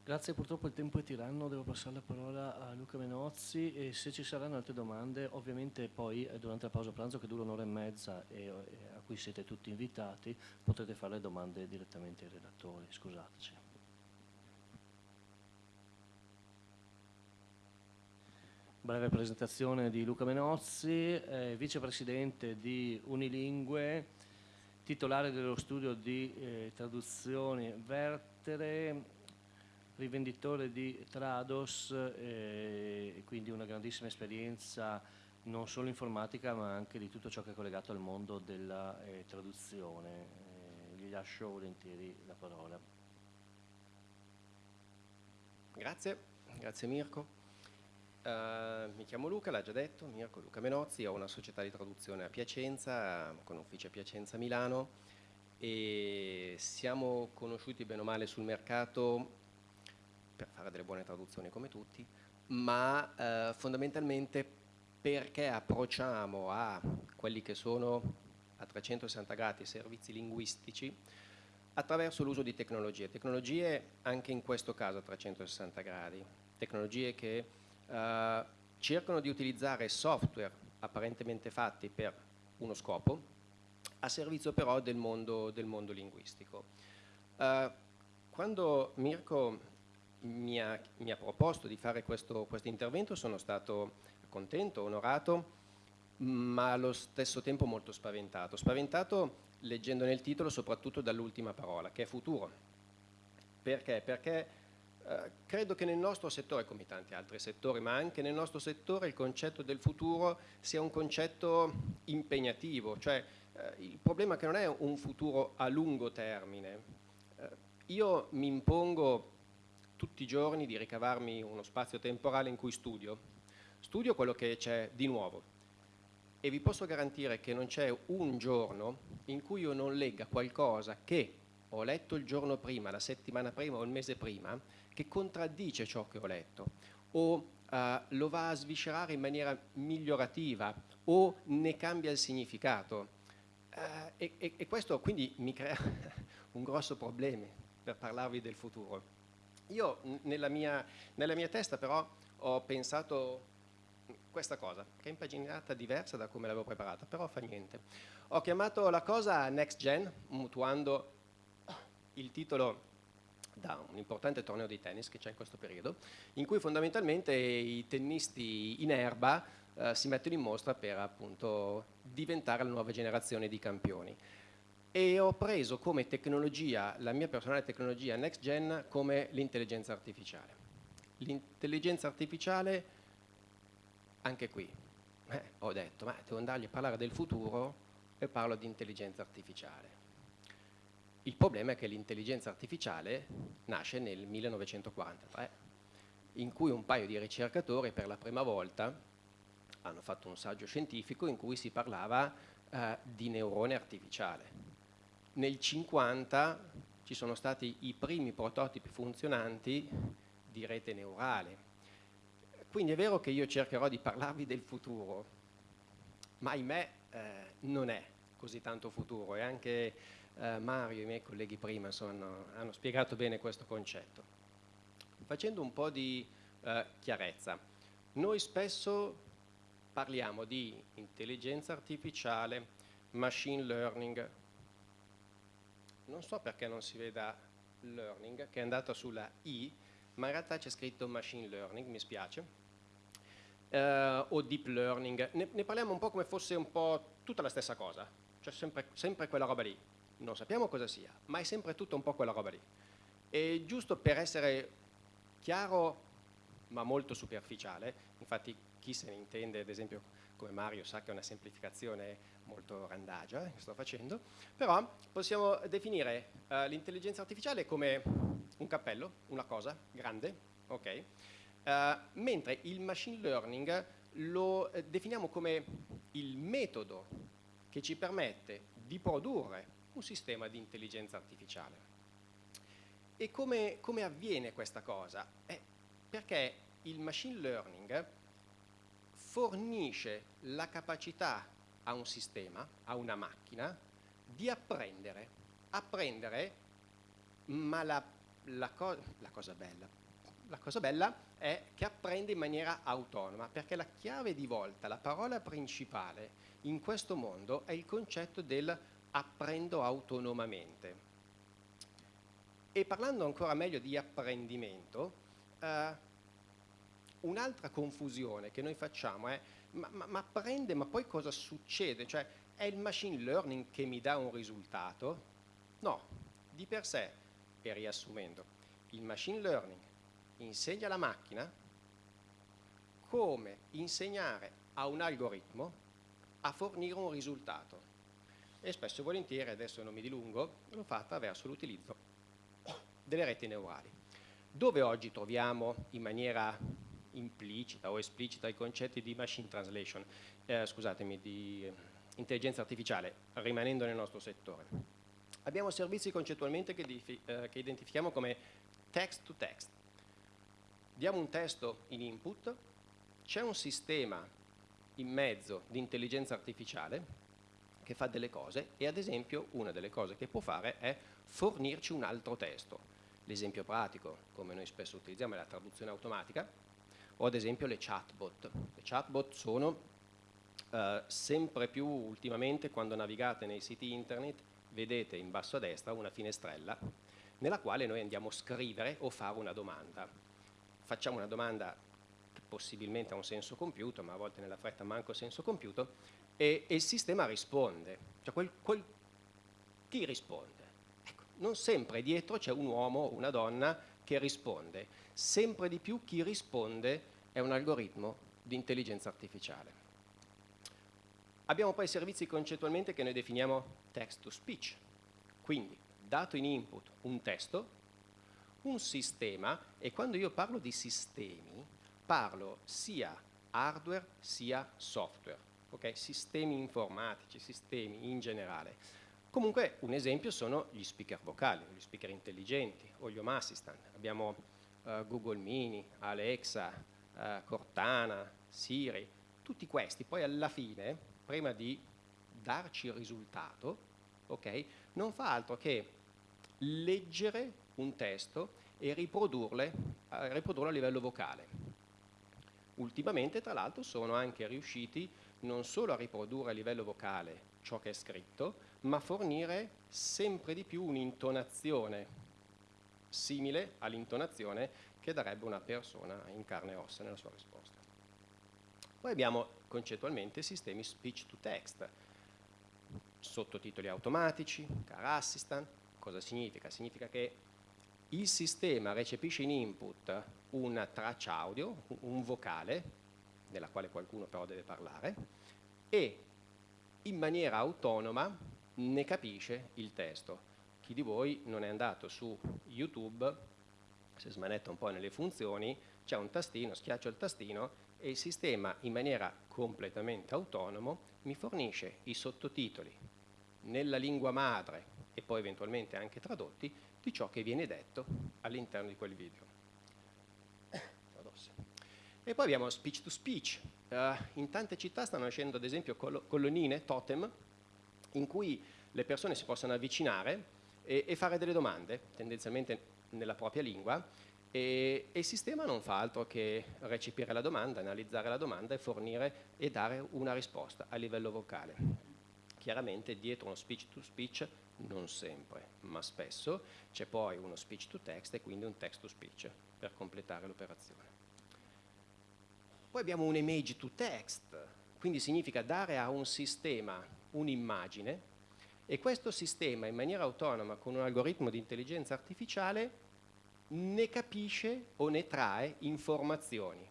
Grazie, purtroppo il tempo è tiranno, devo passare la parola a Luca Menozzi e se ci saranno altre domande, ovviamente poi eh, durante la pausa pranzo che dura un'ora e mezza e, a cui siete tutti invitati, potrete fare le domande direttamente ai relatori, scusateci. Breve presentazione di Luca Menozzi, eh, vicepresidente di Unilingue, titolare dello studio di eh, traduzioni Vertere, rivenditore di Trados eh, quindi una grandissima esperienza non solo informatica ma anche di tutto ciò che è collegato al mondo della eh, traduzione. Eh, gli lascio volentieri la parola. Grazie, grazie Mirko. Uh, mi chiamo Luca, l'ha già detto, Mirko Luca Menozzi, ho una società di traduzione a Piacenza, con ufficio a Piacenza Milano e siamo conosciuti bene o male sul mercato per fare delle buone traduzioni come tutti, ma eh, fondamentalmente perché approcciamo a quelli che sono a 360 gradi servizi linguistici attraverso l'uso di tecnologie, tecnologie anche in questo caso a 360 gradi, tecnologie che eh, cercano di utilizzare software apparentemente fatti per uno scopo, a servizio però del mondo, del mondo linguistico. Uh, quando Mirko mi ha, mi ha, proposto di fare questo, questo intervento sono stato contento, onorato, ma allo stesso tempo molto spaventato. Spaventato leggendo nel titolo soprattutto dall'ultima parola, che è futuro. Perché? Perché eh, credo che nel nostro settore, come tanti altri settori, ma anche nel nostro settore il concetto del futuro sia un concetto impegnativo, cioè eh, il problema è che non è un futuro a lungo termine. Eh, io mi impongo tutti i giorni di ricavarmi uno spazio temporale in cui studio. Studio quello che c'è di nuovo e vi posso garantire che non c'è un giorno in cui io non legga qualcosa che ho letto il giorno prima, la settimana prima o il mese prima, che contraddice ciò che ho letto o uh, lo va a sviscerare in maniera migliorativa o ne cambia il significato. Uh, e, e, e, questo quindi mi crea un grosso problema per parlarvi del futuro. Io nella mia, nella mia testa però ho pensato questa cosa, che è impaginata diversa da come l'avevo preparata, però fa niente. Ho chiamato la cosa Next Gen, mutuando il titolo da un importante torneo di tennis che c'è in questo periodo, in cui fondamentalmente i tennisti in erba eh, si mettono in mostra per appunto diventare la nuova generazione di campioni. E ho preso come tecnologia, la mia personale tecnologia next gen, come l'intelligenza artificiale. L'intelligenza artificiale, anche qui, eh, ho detto, ma devo andargli a parlare del futuro e parlo di intelligenza artificiale. Il problema è che l'intelligenza artificiale nasce nel 1943, in cui un paio di ricercatori per la prima volta hanno fatto un saggio scientifico in cui si parlava eh, di neurone artificiale. Nel 50 ci sono stati i primi prototipi funzionanti di rete neurale. Quindi è vero che io cercherò di parlarvi del futuro, ma ahimè eh, non è così tanto futuro e anche eh, Mario e i miei colleghi prima insomma, hanno spiegato bene questo concetto. Facendo un po' di eh, chiarezza, noi spesso parliamo di intelligenza artificiale, machine learning. Non so perché non si veda learning, che è andata sulla I, ma in realtà c'è scritto machine learning, mi spiace, uh, o deep learning. Ne, ne, parliamo un po' come fosse un po' tutta la stessa cosa, cioè sempre, sempre quella roba lì. Non sappiamo cosa sia, ma è sempre tutto un po' quella roba lì. E giusto per essere chiaro, ma molto superficiale, infatti chi se ne intende, ad esempio come Mario sa che è una semplificazione molto randagia eh, che sto facendo, però possiamo definire uh, l'intelligenza artificiale come un cappello, una cosa grande, ok? Uh, mentre il machine learning lo eh, definiamo come il metodo che ci permette di produrre un sistema di intelligenza artificiale. E come, come avviene questa cosa? Eh, perché il machine learning fornisce la capacità a un sistema, a una macchina, di apprendere. Apprendere, ma la, la, co la, cosa bella, la cosa bella è che apprende in maniera autonoma, perché la chiave di volta, la parola principale in questo mondo è il concetto del apprendo autonomamente. E parlando ancora meglio di apprendimento, eh, Un'altra confusione che noi facciamo è ma, ma, ma apprende, ma poi cosa succede? Cioè è il machine learning che mi dà un risultato? No, di per sé, e riassumendo, il machine learning insegna alla macchina come insegnare a un algoritmo a fornire un risultato. E spesso e volentieri, adesso non mi dilungo, lo fa attraverso l'utilizzo delle reti neurali. Dove oggi troviamo in maniera implicita o esplicita i concetti di machine translation, eh, scusatemi, di intelligenza artificiale, rimanendo nel nostro settore. Abbiamo servizi concettualmente che, eh, che identifichiamo come text to text. Diamo un testo in input, c'è un sistema in mezzo di intelligenza artificiale che fa delle cose e ad esempio una delle cose che può fare è fornirci un altro testo. L'esempio pratico, come noi spesso utilizziamo, è la traduzione automatica o ad esempio le chatbot. Le chatbot sono eh, sempre più ultimamente quando navigate nei siti internet vedete in basso a destra una finestrella nella quale noi andiamo a scrivere o fare una domanda. Facciamo una domanda che possibilmente ha un senso compiuto, ma a volte nella fretta manco senso compiuto, e, e il sistema risponde. Cioè quel, quel, chi risponde? Ecco, non sempre dietro c'è un uomo o una donna che risponde, sempre di più chi risponde è un algoritmo di intelligenza artificiale. Abbiamo poi servizi concettualmente che noi definiamo text to speech, quindi dato in input un testo, un sistema, e quando io parlo di sistemi parlo sia hardware sia software okay? sistemi informatici, sistemi in generale. Comunque un esempio sono gli speaker vocali, gli speaker intelligenti o gli home assistant. Abbiamo Google Mini, Alexa, uh, Cortana, Siri, tutti questi poi alla fine, prima di darci il risultato, okay, non fa altro che leggere un testo e uh, riprodurlo a livello vocale. Ultimamente, tra l'altro, sono anche riusciti non solo a riprodurre a livello vocale ciò che è scritto, ma fornire sempre di più un'intonazione simile all'intonazione che darebbe una persona in carne e ossa nella sua risposta. Poi abbiamo concettualmente sistemi speech to text, sottotitoli automatici, car assistant. Cosa significa? Significa che il sistema recepisce in input una traccia audio, un vocale, nella quale qualcuno però deve parlare, e in maniera autonoma ne capisce il testo. Chi di voi non è andato su YouTube, se smanetta un po' nelle funzioni, c'è un tastino, schiaccio il tastino e il sistema in maniera completamente autonomo mi fornisce i sottotitoli nella lingua madre e poi eventualmente anche tradotti di ciò che viene detto all'interno di quel video. E poi abbiamo speech to speech. Uh, in tante città stanno nascendo ad esempio col colonnine, totem, in cui le persone si possono avvicinare e, e fare delle domande, tendenzialmente nella propria lingua, e, il sistema non fa altro che recepire la domanda, analizzare la domanda e fornire e dare una risposta a livello vocale. Chiaramente dietro uno speech to speech, non sempre, ma spesso, c'è poi uno speech to text e quindi un text to speech per completare l'operazione. Poi abbiamo un image to text, quindi significa dare a un sistema un'immagine e questo sistema in maniera autonoma con un algoritmo di intelligenza artificiale ne capisce o ne trae informazioni.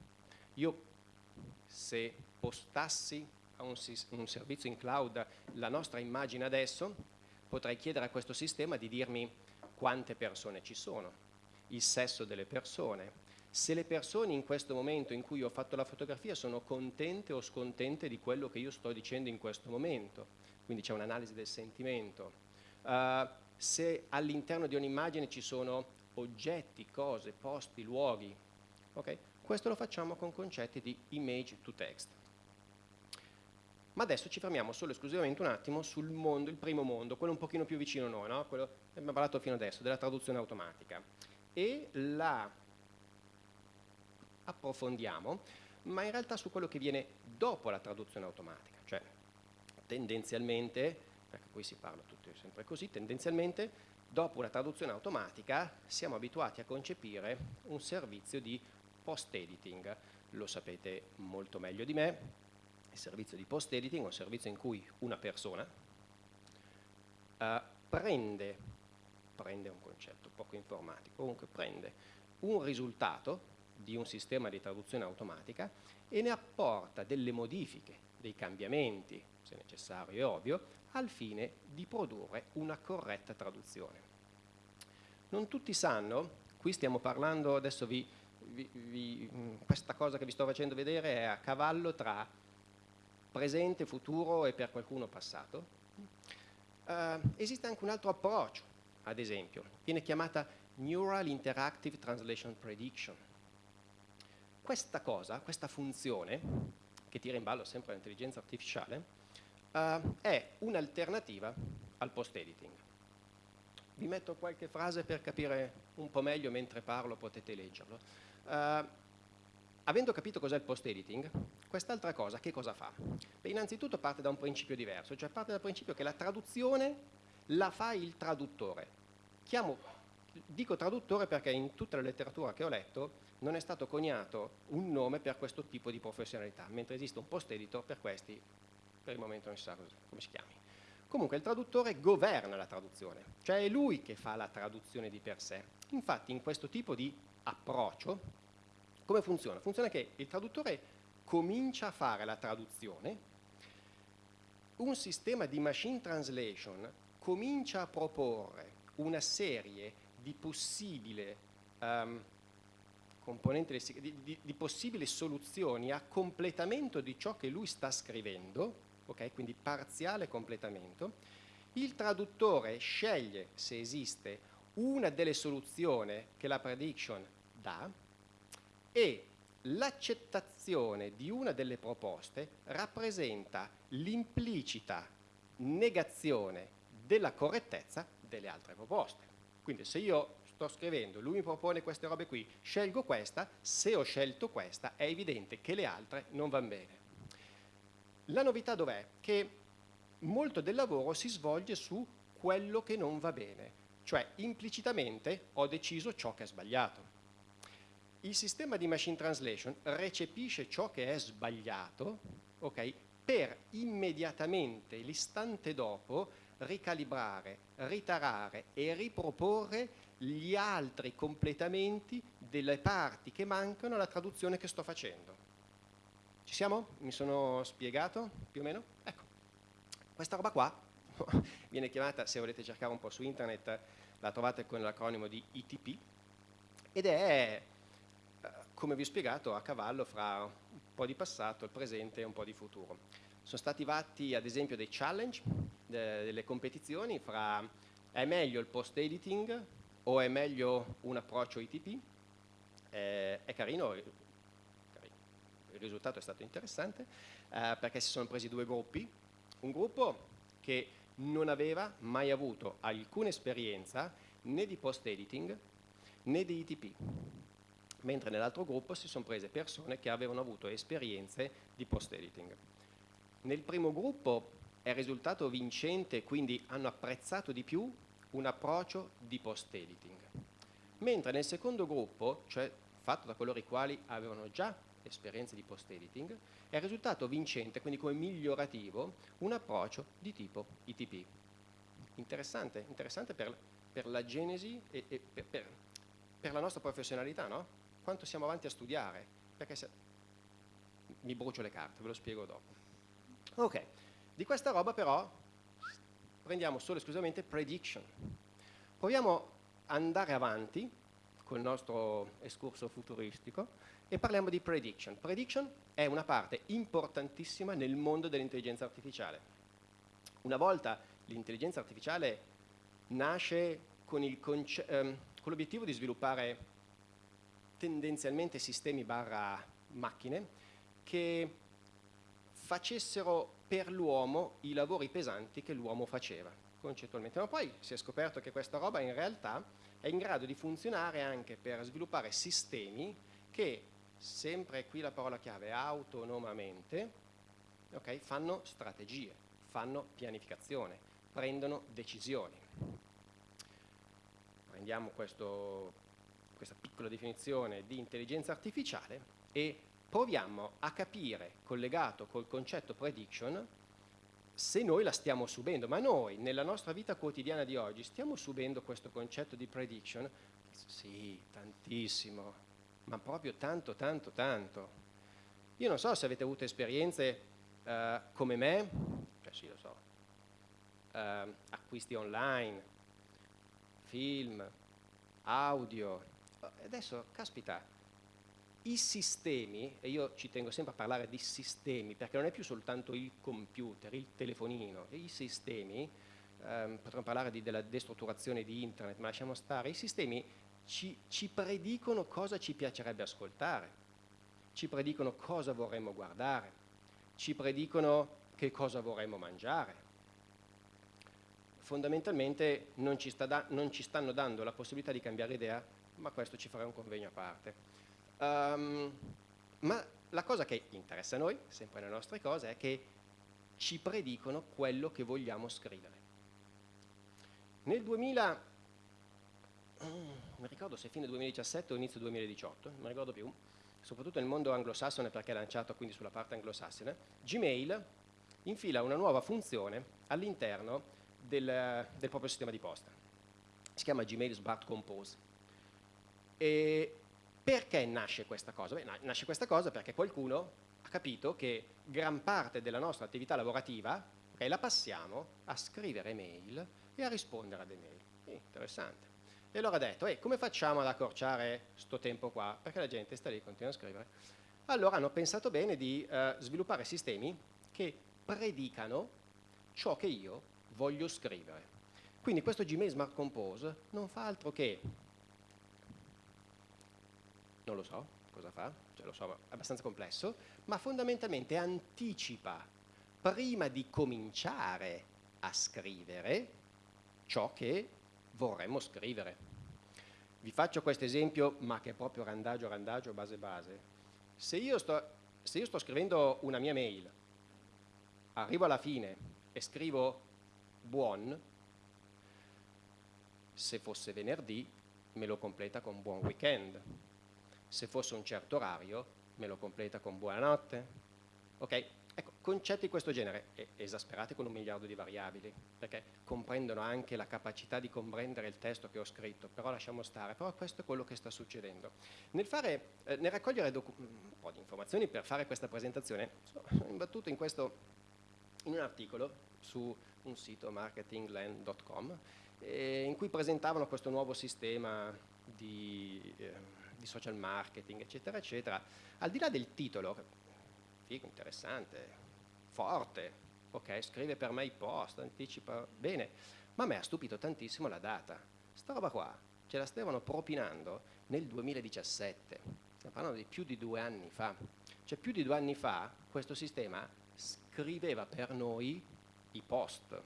Io se postassi a un, un servizio in cloud la nostra immagine adesso, potrei chiedere a questo sistema di dirmi quante persone ci sono, il sesso delle persone, se le persone in questo momento in cui ho fatto la fotografia sono contente o scontente di quello che io sto dicendo in questo momento, quindi c'è un'analisi del sentimento, uh, se all'interno di un'immagine ci sono oggetti, cose, posti, luoghi, okay? questo lo facciamo con concetti di image to text. Ma adesso ci fermiamo solo esclusivamente un attimo sul mondo, il primo mondo, quello un pochino più vicino a noi, no? quello che abbiamo parlato fino adesso, della traduzione automatica. E la approfondiamo, ma in realtà su quello che viene dopo la traduzione automatica, tendenzialmente, perché poi si parla tutti sempre così, tendenzialmente dopo una traduzione automatica siamo abituati a concepire un servizio di post-editing, lo sapete molto meglio di me, il servizio di post-editing è un servizio in cui una persona uh, prende, prende un concetto poco informatico, comunque prende un risultato di un sistema di traduzione automatica e ne apporta delle modifiche, dei cambiamenti, se necessario e ovvio, al fine di produrre una corretta traduzione. Non tutti sanno, qui stiamo parlando, adesso vi, vi, vi, questa cosa che vi sto facendo vedere è a cavallo tra presente, futuro e per qualcuno passato. Uh, esiste anche un altro approccio, ad esempio, viene chiamata Neural Interactive Translation Prediction. Questa cosa, questa funzione, che tira in ballo sempre l'intelligenza artificiale, uh, è un'alternativa al post-editing. Vi metto qualche frase per capire un po' meglio mentre parlo, potete leggerlo. Uh, avendo capito cos'è il post-editing, quest'altra cosa che cosa fa? Beh, innanzitutto parte da un principio diverso, cioè parte dal principio che la traduzione la fa il traduttore. Chiamo, dico traduttore perché in tutta la letteratura che ho letto non è stato coniato un nome per questo tipo di professionalità, mentre esiste un post-editor per questi, per il momento non si sa come si chiami. Comunque il traduttore governa la traduzione, cioè è lui che fa la traduzione di per sé. Infatti in questo tipo di approccio, come funziona? Funziona che il traduttore comincia a fare la traduzione, un sistema di machine translation comincia a proporre una serie di possibili, um, di, di, di possibili soluzioni a completamento di ciò che lui sta scrivendo, okay? quindi parziale completamento, il traduttore sceglie se esiste una delle soluzioni che la prediction dà e l'accettazione di una delle proposte rappresenta l'implicita negazione della correttezza delle altre proposte. Quindi se io sto scrivendo, lui mi propone queste robe qui, scelgo questa, se ho scelto questa è evidente che le altre non vanno bene. La novità dov'è? Che molto del lavoro si svolge su quello che non va bene, cioè implicitamente ho deciso ciò che è sbagliato. Il sistema di machine translation recepisce ciò che è sbagliato okay, per immediatamente, l'istante dopo, ricalibrare, ritarare e riproporre gli altri completamenti delle parti che mancano alla traduzione che sto facendo. Ci siamo? Mi sono spiegato più o meno? Ecco, questa roba qua viene chiamata, se volete cercare un po' su internet, la trovate con l'acronimo di ITP ed è, eh, come vi ho spiegato, a cavallo fra un po' di passato, il presente e un po' di futuro. Sono stati fatti ad esempio dei challenge, delle competizioni fra è meglio il post-editing o è meglio un approccio ITP? Eh, è carino, il risultato è stato interessante eh, perché si sono presi due gruppi, un gruppo che non aveva mai avuto alcuna esperienza né di post editing né di ITP, mentre nell'altro gruppo si sono prese persone che avevano avuto esperienze di post editing. Nel primo gruppo è risultato vincente, quindi hanno apprezzato di più un approccio di post editing, mentre nel secondo gruppo, cioè fatto da coloro i quali avevano già esperienze di post-editing, è risultato vincente, quindi come migliorativo, un approccio di tipo ITP. Interessante, interessante per, per la genesi e, e per, per, per, la nostra professionalità, no? Quanto siamo avanti a studiare, perché se... mi brucio le carte, ve lo spiego dopo. Ok, di questa roba però prendiamo solo e esclusivamente prediction. Proviamo ad andare avanti col nostro escurso futuristico e parliamo di prediction. Prediction è una parte importantissima nel mondo dell'intelligenza artificiale. Una volta l'intelligenza artificiale nasce con, ehm, l'obiettivo di sviluppare tendenzialmente sistemi barra macchine che facessero per l'uomo i lavori pesanti che l'uomo faceva concettualmente, ma poi si è scoperto che questa roba in realtà è in grado di funzionare anche per sviluppare sistemi che, sempre qui la parola chiave, autonomamente, okay, fanno strategie, fanno pianificazione, prendono decisioni. Prendiamo questo, questa piccola definizione di intelligenza artificiale e proviamo a capire, collegato col concetto prediction, se noi la stiamo subendo, ma noi nella nostra vita quotidiana di oggi stiamo subendo questo concetto di prediction? Sì, tantissimo, ma proprio tanto, tanto, tanto. Io non so se avete avuto esperienze uh, come me, cioè sì lo so, uh, acquisti online, film, audio, adesso, caspita, i sistemi, e io ci tengo sempre a parlare di sistemi, perché non è più soltanto il computer, il telefonino, i sistemi ehm, potremmo parlare di, della destrutturazione di internet, ma lasciamo stare, i sistemi ci, ci predicono cosa ci piacerebbe ascoltare, ci predicono cosa vorremmo guardare, ci predicono che cosa vorremmo mangiare. Fondamentalmente non ci, sta non ci stanno dando la possibilità di cambiare idea, ma questo ci farà un convegno a parte. Um, ma la cosa che interessa a noi, sempre nelle nostre cose, è che ci predicono quello che vogliamo scrivere. Nel 2000, non mi ricordo se fine 2017 o inizio 2018, non mi ricordo più, soprattutto nel mondo anglosassone perché è lanciato quindi sulla parte anglosassone, Gmail infila una nuova funzione all'interno del, del, proprio sistema di posta. Si chiama Gmail Smart Compose. E perché nasce questa cosa? Beh, nasce questa cosa perché qualcuno ha capito che gran parte della nostra attività lavorativa okay, la passiamo a scrivere mail e a rispondere ad email. Eh, interessante. E allora ha detto, eh, come facciamo ad accorciare questo tempo qua? Perché la gente sta lì e continua a scrivere. Allora hanno pensato bene di eh, sviluppare sistemi che predicano ciò che io voglio scrivere. Quindi questo Gmail Smart Compose non fa altro che, non lo so cosa fa, cioè lo so, è abbastanza complesso, ma fondamentalmente anticipa prima di cominciare a scrivere ciò che vorremmo scrivere. Vi faccio questo esempio, ma che è proprio randagio, randagio, base, base. Se io sto, se io sto scrivendo una mia mail, arrivo alla fine e scrivo buon, se fosse venerdì me lo completa con buon weekend, se fosse un certo orario me lo completa con buonanotte, ok? Ecco, concetti di questo genere, esasperati con un miliardo di variabili, perché comprendono anche la capacità di comprendere il testo che ho scritto, però lasciamo stare, però questo è quello che sta succedendo. Nel, fare, eh, nel raccogliere un po' di informazioni per fare questa presentazione, sono imbattuto in, questo, in un articolo su un sito marketingland.com eh, in cui presentavano questo nuovo sistema di, eh, di social marketing, eccetera, eccetera. Al di là del titolo, figo, interessante, forte, ok, scrive per me i post, anticipa, bene, ma a me ha stupito tantissimo la data. Sta roba qua ce la stavano propinando nel 2017, stiamo parlando di più di due anni fa. Cioè più di due anni fa questo sistema scriveva per noi i post.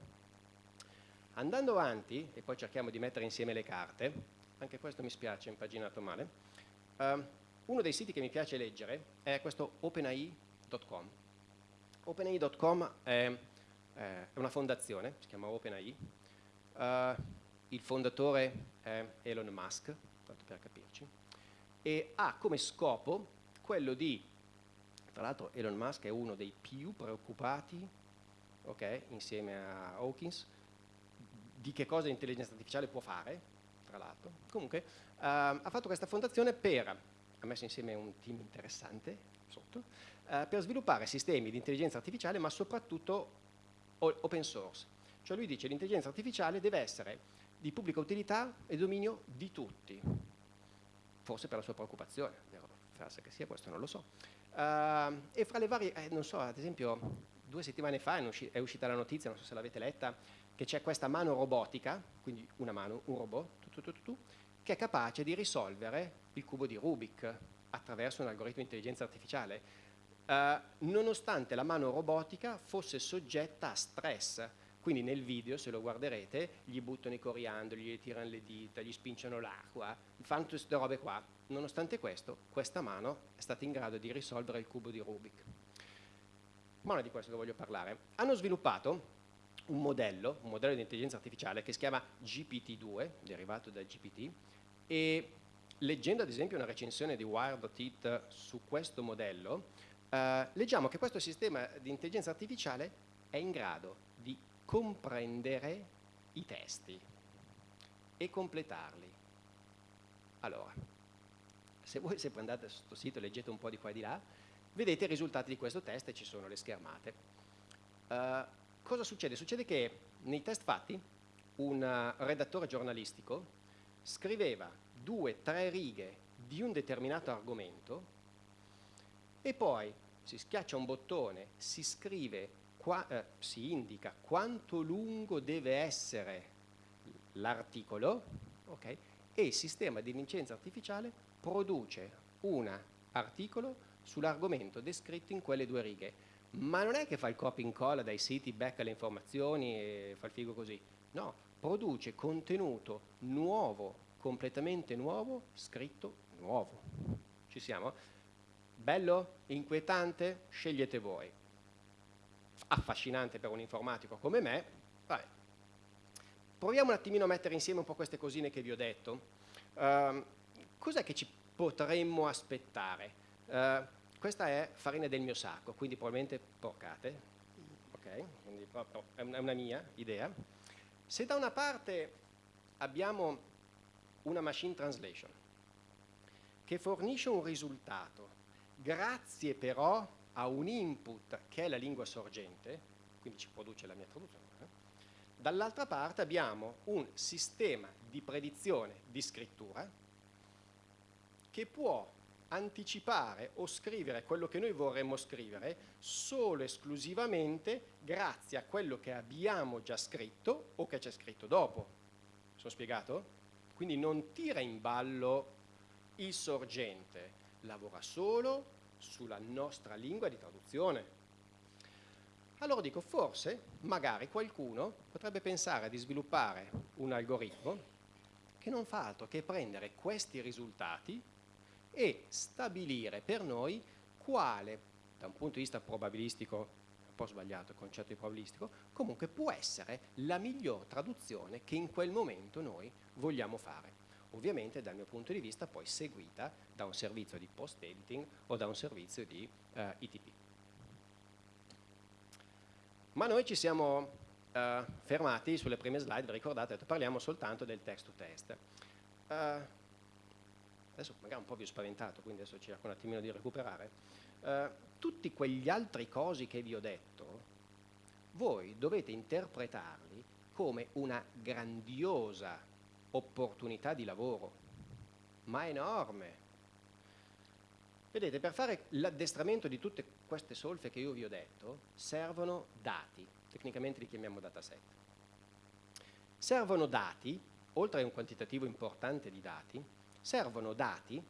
Andando avanti, e poi cerchiamo di mettere insieme le carte, anche questo mi spiace, impaginato male, uh, uno dei siti che mi piace leggere è questo OpenAI OpenAI.com. OpenAI.com è, è, una fondazione, si chiama OpenAI. Uh, il fondatore è Elon Musk, tanto per capirci, e ha come scopo quello di, tra l'altro Elon Musk è uno dei più preoccupati, okay, insieme a Hawkins, di che cosa l'intelligenza artificiale può fare, tra l'altro. Comunque uh, ha fatto questa fondazione per, ha messo insieme un team interessante sotto, eh, per sviluppare sistemi di intelligenza artificiale ma soprattutto open source. Cioè lui dice che l'intelligenza artificiale deve essere di pubblica utilità e dominio di tutti, forse per la sua preoccupazione, frase che sia questo non lo so. Uh, e fra le varie, eh, non so, ad esempio due settimane fa è uscita la notizia, non so se l'avete letta, che c'è questa mano robotica, quindi una mano, un robot, che è capace di risolvere il cubo di Rubik attraverso un algoritmo di intelligenza artificiale eh, nonostante la mano robotica fosse soggetta a stress. Quindi nel video, se lo guarderete, gli buttano i coriandoli, gli tirano le dita, gli spinciano l'acqua, fanno tutte queste robe qua. Nonostante questo, questa mano è stata in grado di risolvere il cubo di Rubik. Ma non è di questo che voglio parlare. Hanno sviluppato un modello, un modello di intelligenza artificiale che si chiama GPT-2, derivato da GPT, e leggendo ad esempio una recensione di Wired.it su questo modello, Uh, leggiamo che questo sistema di intelligenza artificiale è in grado di comprendere i testi e completarli. Allora, se voi se andate su questo sito e leggete un po' di qua e di là, vedete i risultati di questo test e ci sono le schermate. Uh, cosa succede? Succede che nei test fatti un redattore giornalistico scriveva due, tre righe di un determinato argomento e poi si schiaccia un bottone, si scrive qua, eh, si indica quanto lungo deve essere l'articolo okay, e il sistema di intelligenza artificiale produce un articolo sull'argomento descritto in quelle due righe. Ma non è che fa il copy and dai siti, becca le informazioni e fa il figo così. No, produce contenuto nuovo, completamente nuovo, scritto nuovo. Ci siamo? Bello? Inquietante? Scegliete voi. Affascinante per un informatico come me? Vabbè. Proviamo un attimino a mettere insieme un po' queste cosine che vi ho detto. Uh, cos'è che ci potremmo aspettare? Uh, questa è farina del mio sacco, quindi probabilmente porcate. Ok, quindi è una mia idea. Se da una parte abbiamo una machine translation che fornisce un risultato grazie però a un input che è la lingua sorgente, quindi ci produce la mia traduzione, eh. dall'altra parte abbiamo un sistema di predizione di scrittura che può anticipare o scrivere quello che noi vorremmo scrivere solo esclusivamente grazie a quello che abbiamo già scritto o che c'è scritto dopo. Sono spiegato? Quindi non tira in ballo il sorgente, lavora solo sulla nostra lingua di traduzione. Allora dico, forse, magari qualcuno potrebbe pensare di sviluppare un algoritmo che non fa altro che prendere questi risultati e stabilire per noi quale, da un punto di vista probabilistico, un po' sbagliato il concetto di probabilistico, comunque può essere la miglior traduzione che in quel momento noi vogliamo fare ovviamente dal mio punto di vista poi seguita da un servizio di post-editing o da un servizio di eh, ITP. Ma noi ci siamo eh, fermati sulle prime slide, vi ricordate, parliamo soltanto del text-to-test. -test. Uh, adesso magari un po' vi ho spaventato, quindi adesso cerco un attimino di recuperare. Uh, tutti quegli altri cosi che vi ho detto, voi dovete interpretarli come una grandiosa opportunità di lavoro, ma enorme. Vedete, per fare l'addestramento di tutte queste solfe che io vi ho detto, servono dati, tecnicamente li chiamiamo dataset. Servono dati, oltre a un quantitativo importante di dati, servono dati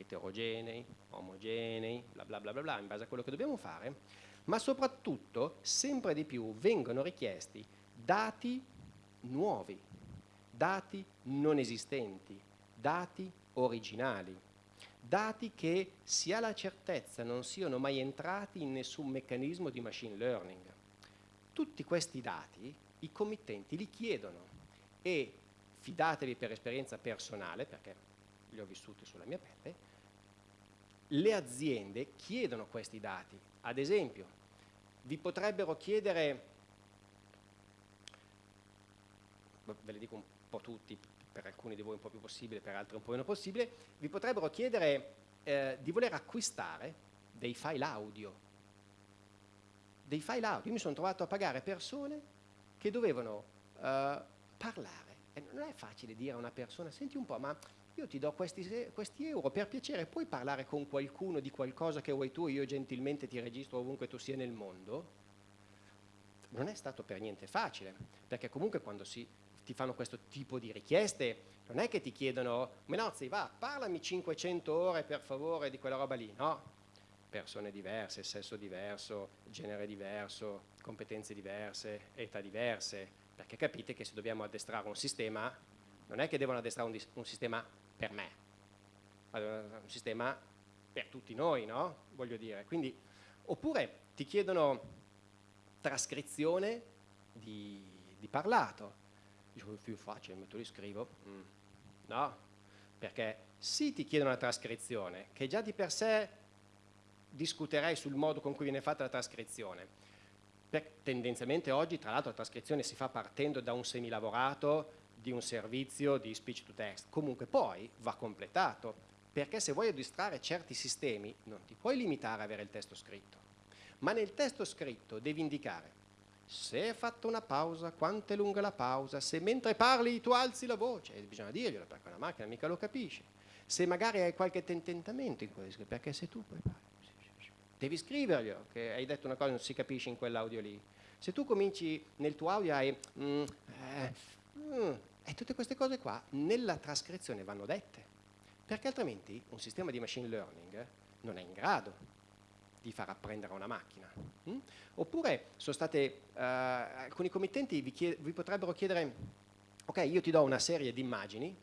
eterogenei, omogenei, bla bla bla bla bla, in base a quello che dobbiamo fare, ma soprattutto, sempre di più, vengono richiesti dati nuovi, dati non esistenti, dati originali, dati che si ha la certezza non siano mai entrati in nessun meccanismo di machine learning. Tutti questi dati i committenti li chiedono e fidatevi per esperienza personale, perché li ho vissuti sulla mia pelle, le aziende chiedono questi dati. Ad esempio, vi potrebbero chiedere, ve le dico un po' tutti, per alcuni di voi un po' più possibile, per altri un po' meno possibile, vi potrebbero chiedere eh, di voler acquistare dei file audio. Dei file audio. Io mi sono trovato a pagare persone che dovevano eh, parlare. E non è facile dire a una persona, senti un po', ma io ti do questi, questi, euro, per piacere puoi parlare con qualcuno di qualcosa che vuoi tu e io gentilmente ti registro ovunque tu sia nel mondo? Non è stato per niente facile, perché comunque quando si ti fanno questo tipo di richieste, non è che ti chiedono, Menozzi va, parlami 500 ore per favore di quella roba lì, no? Persone diverse, sesso diverso, genere diverso, competenze diverse, età diverse, perché capite che se dobbiamo addestrare un sistema, non è che devono addestrare un, un sistema per me, ma un sistema per tutti noi, no? Voglio dire, quindi, oppure ti chiedono trascrizione di, di parlato, Dico, più facile, metto lì, scrivo. Mm. No, perché sì ti chiedono la trascrizione, che già di per sé discuterei sul modo con cui viene fatta la trascrizione. Per, tendenzialmente oggi, tra l'altro, la trascrizione si fa partendo da un semilavorato di un servizio di speech to text. Comunque poi va completato, perché se vuoi addistrare certi sistemi non ti puoi limitare a avere il testo scritto, ma nel testo scritto devi indicare se hai fatto una pausa, quanto è lunga la pausa, se mentre parli tu alzi la voce, e bisogna dirglielo perché una macchina mica lo capisce, se magari hai qualche tententamento in questo, perché se tu poi parli, devi scriverglielo, che hai detto una cosa e non si capisce in quell'audio lì. Se tu cominci nel tuo audio hai... Mm, eh, mm, e tutte queste cose qua nella trascrizione vanno dette, perché altrimenti un sistema di machine learning non è in grado di far apprendere una macchina. Mm? Oppure state, uh, alcuni committenti vi, vi potrebbero chiedere, ok, io ti do una serie di immagini,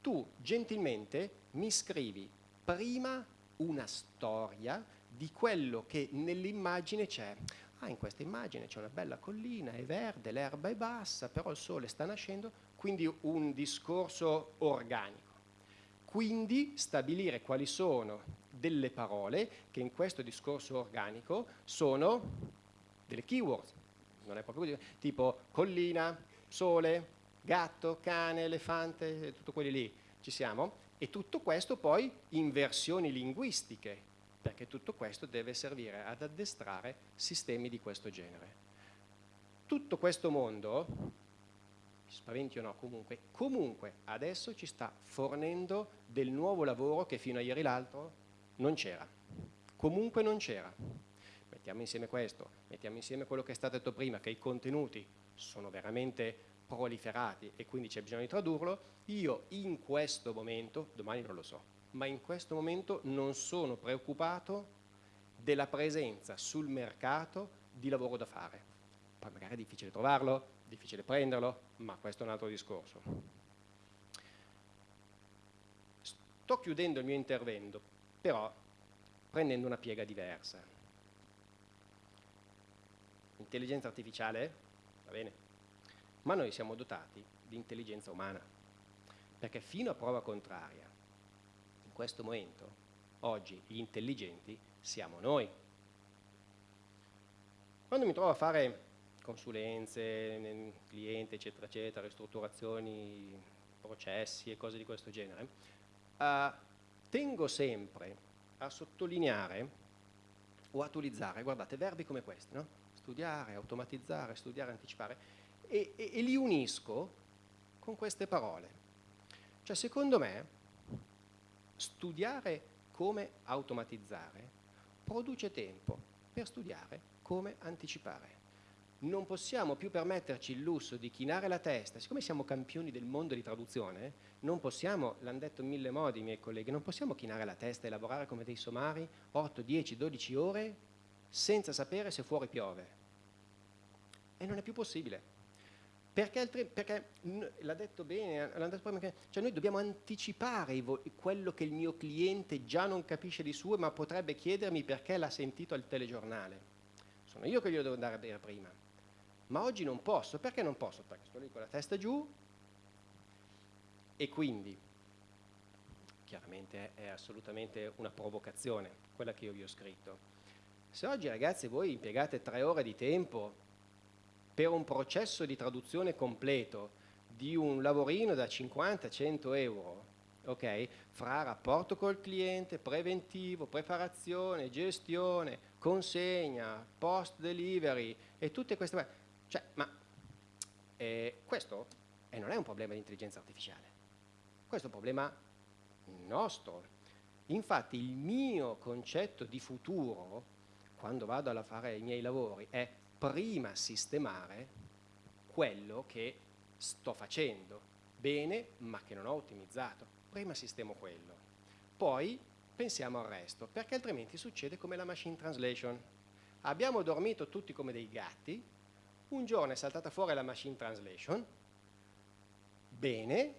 tu gentilmente mi scrivi prima una storia di quello che nell'immagine c'è. Ah, in questa immagine c'è una bella collina, è verde, l'erba è bassa, però il sole sta nascendo, quindi un discorso organico. Quindi stabilire quali sono delle parole che in questo discorso organico sono delle keyword, non è proprio così, tipo collina, sole, gatto, cane, elefante, tutto quelli lì, ci siamo? E tutto questo poi in versioni linguistiche, perché tutto questo deve servire ad addestrare sistemi di questo genere. Tutto questo mondo, spaventi o no comunque, comunque adesso ci sta fornendo del nuovo lavoro che fino a ieri l'altro non c'era. Comunque non c'era. Mettiamo insieme questo, mettiamo insieme quello che è stato detto prima, che i contenuti sono veramente proliferati e quindi c'è bisogno di tradurlo, io in questo momento, domani non lo so, ma in questo momento non sono preoccupato della presenza sul mercato di lavoro da fare. Poi magari è difficile trovarlo, difficile prenderlo, ma questo è un altro discorso. Sto chiudendo il mio intervento, però prendendo una piega diversa. Intelligenza artificiale, va bene, ma noi siamo dotati di intelligenza umana, perché fino a prova contraria questo momento, oggi gli intelligenti siamo noi. Quando mi trovo a fare consulenze, cliente, eccetera, eccetera, ristrutturazioni, processi e cose di questo genere, uh, tengo sempre a sottolineare o a utilizzare, guardate, verbi come questi, no? studiare, automatizzare, studiare, anticipare, e, e, e li unisco con queste parole. Cioè, secondo me, studiare come automatizzare produce tempo per studiare come anticipare. Non possiamo più permetterci il lusso di chinare la testa, siccome siamo campioni del mondo di traduzione, non possiamo, l'hanno detto mille modi i miei colleghi, non possiamo chinare la testa e lavorare come dei somari 8, 10, 12 ore senza sapere se fuori piove. E non è più possibile. Perché, perché l'ha detto bene, detto prima, cioè noi dobbiamo anticipare quello che il mio cliente già non capisce di suo, ma potrebbe chiedermi perché l'ha sentito al telegiornale. Sono io che glielo devo andare a dire prima. Ma oggi non posso. Perché non posso? Perché sto lì con la testa giù e quindi, chiaramente è assolutamente una provocazione, quella che io vi ho scritto. Se oggi ragazzi voi impiegate tre ore di tempo per un processo di traduzione completo di un lavorino da 50-100 euro, ok? Fra rapporto col cliente, preventivo, preparazione, gestione, consegna, post delivery e tutte queste cioè, ma eh, questo eh, non è un problema di intelligenza artificiale, questo è un problema nostro. Infatti il mio concetto di futuro, quando vado a fare i miei lavori, è prima sistemare quello che sto facendo bene ma che non ho ottimizzato. Prima sistemo quello. Poi pensiamo al resto, perché altrimenti succede come la machine translation. Abbiamo dormito tutti come dei gatti, un giorno è saltata fuori la machine translation, bene,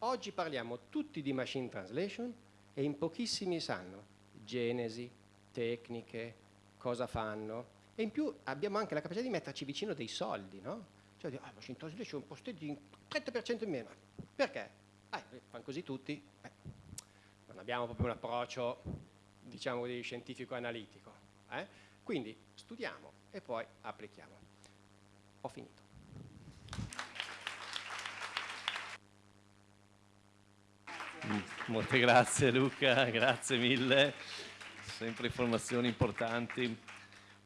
oggi parliamo tutti di machine translation e in pochissimi sanno genesi, tecniche, cosa fanno, e in più abbiamo anche la capacità di metterci vicino dei soldi, no? Cioè, ah, Washington c'è un posteggio di 30% in meno. Perché? Ah, fanno così tutti. Eh, non abbiamo proprio un approccio, diciamo così, scientifico-analitico. Eh? Quindi studiamo e poi applichiamo. Ho finito. Molte grazie Luca, grazie mille, sempre informazioni importanti.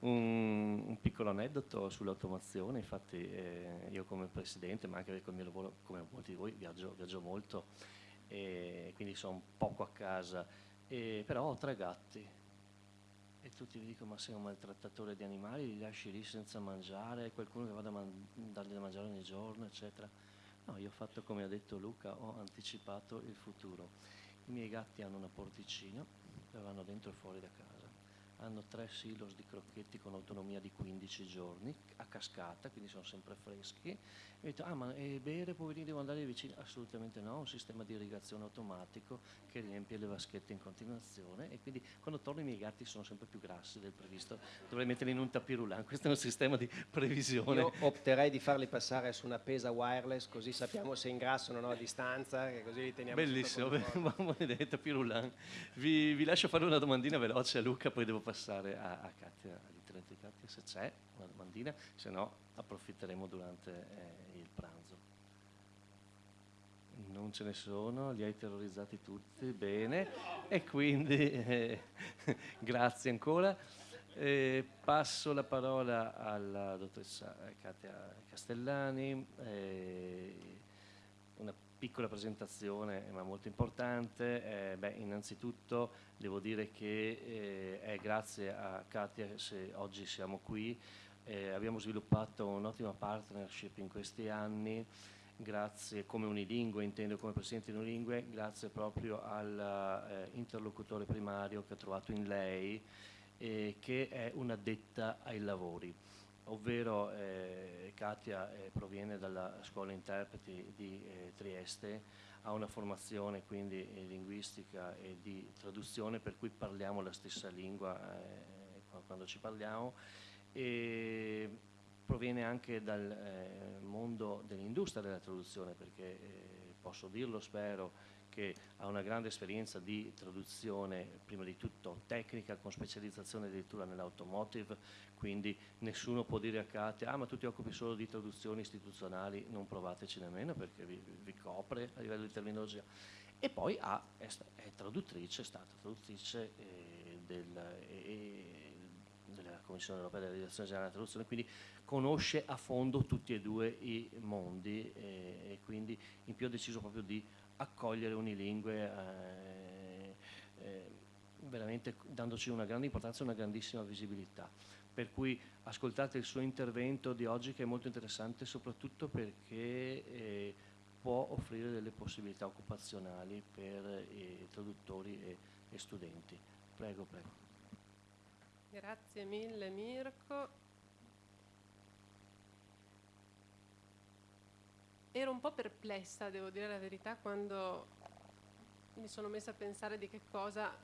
Un, un, piccolo aneddoto sull'automazione, infatti eh, io come presidente, ma anche con il mio lavoro, come molti di voi, viaggio, viaggio molto, e quindi sono poco a casa, e, però ho tre gatti e tutti vi dicono ma sei un maltrattatore di animali, li lasci lì senza mangiare, qualcuno che vada a man dargli da mangiare ogni giorno, eccetera. No, io ho fatto come ha detto Luca, ho anticipato il futuro. I miei gatti hanno una porticina, la vanno dentro e fuori da casa hanno tre silos di crocchetti con autonomia di 15 giorni a cascata, quindi sono sempre freschi. E detto, ah ma e bere poverini devo andare vicino? Assolutamente no, un sistema di irrigazione automatico che riempie le vaschette in continuazione e quindi quando torno i miei gatti sono sempre più grassi del previsto, dovrei metterli in un tapirulan, questo è un sistema di previsione. Io opterei di farli passare su una pesa wireless così sappiamo se ingrassano o no a distanza, che così li teniamo Bellissimo, maledetta pirulan. Vi, vi lascio fare una domandina veloce a Luca, poi devo passare a, a Katia, all'interno di Katia, se c'è una domandina, se no approfitteremo durante eh, il pranzo. Non ce ne sono, li hai terrorizzati tutti, bene, e quindi eh, grazie ancora. Eh, passo la parola alla dottoressa Katia Castellani, eh, una piccola presentazione ma molto importante. Eh, beh, innanzitutto devo dire che eh, è grazie a Katia se oggi siamo qui. Eh, abbiamo sviluppato un'ottima partnership in questi anni, grazie come unilingue, intendo come presidente di unilingue, grazie proprio all'interlocutore primario che ha trovato in lei, eh, che è un'addetta ai lavori ovvero eh, Katia eh, proviene dalla scuola interpreti di eh, Trieste, ha una formazione quindi eh, linguistica e di traduzione per cui parliamo la stessa lingua eh, quando ci parliamo e proviene anche dal eh, mondo dell'industria della traduzione perché posso dirlo spero che ha una grande esperienza di traduzione, prima di tutto tecnica, con specializzazione addirittura nell'automotive, quindi nessuno può dire a Katia, ah ma tu ti occupi solo di traduzioni istituzionali, non provateci nemmeno perché vi, vi copre a livello di terminologia. E poi ha, è, è, traduttrice, è stata traduttrice eh, del, eh, della Commissione Europea della Direzione Generale della Traduzione, quindi conosce a fondo tutti e due i mondi eh, e quindi in più ha deciso proprio di accogliere unilingue eh, eh, veramente dandoci una grande importanza e una grandissima visibilità. Per cui ascoltate il suo intervento di oggi che è molto interessante soprattutto perché eh, può offrire delle possibilità occupazionali per i traduttori e, e studenti. Prego, prego. Grazie mille Mirko. Ero un po' perplessa, devo dire la verità, quando mi sono messa a pensare di che cosa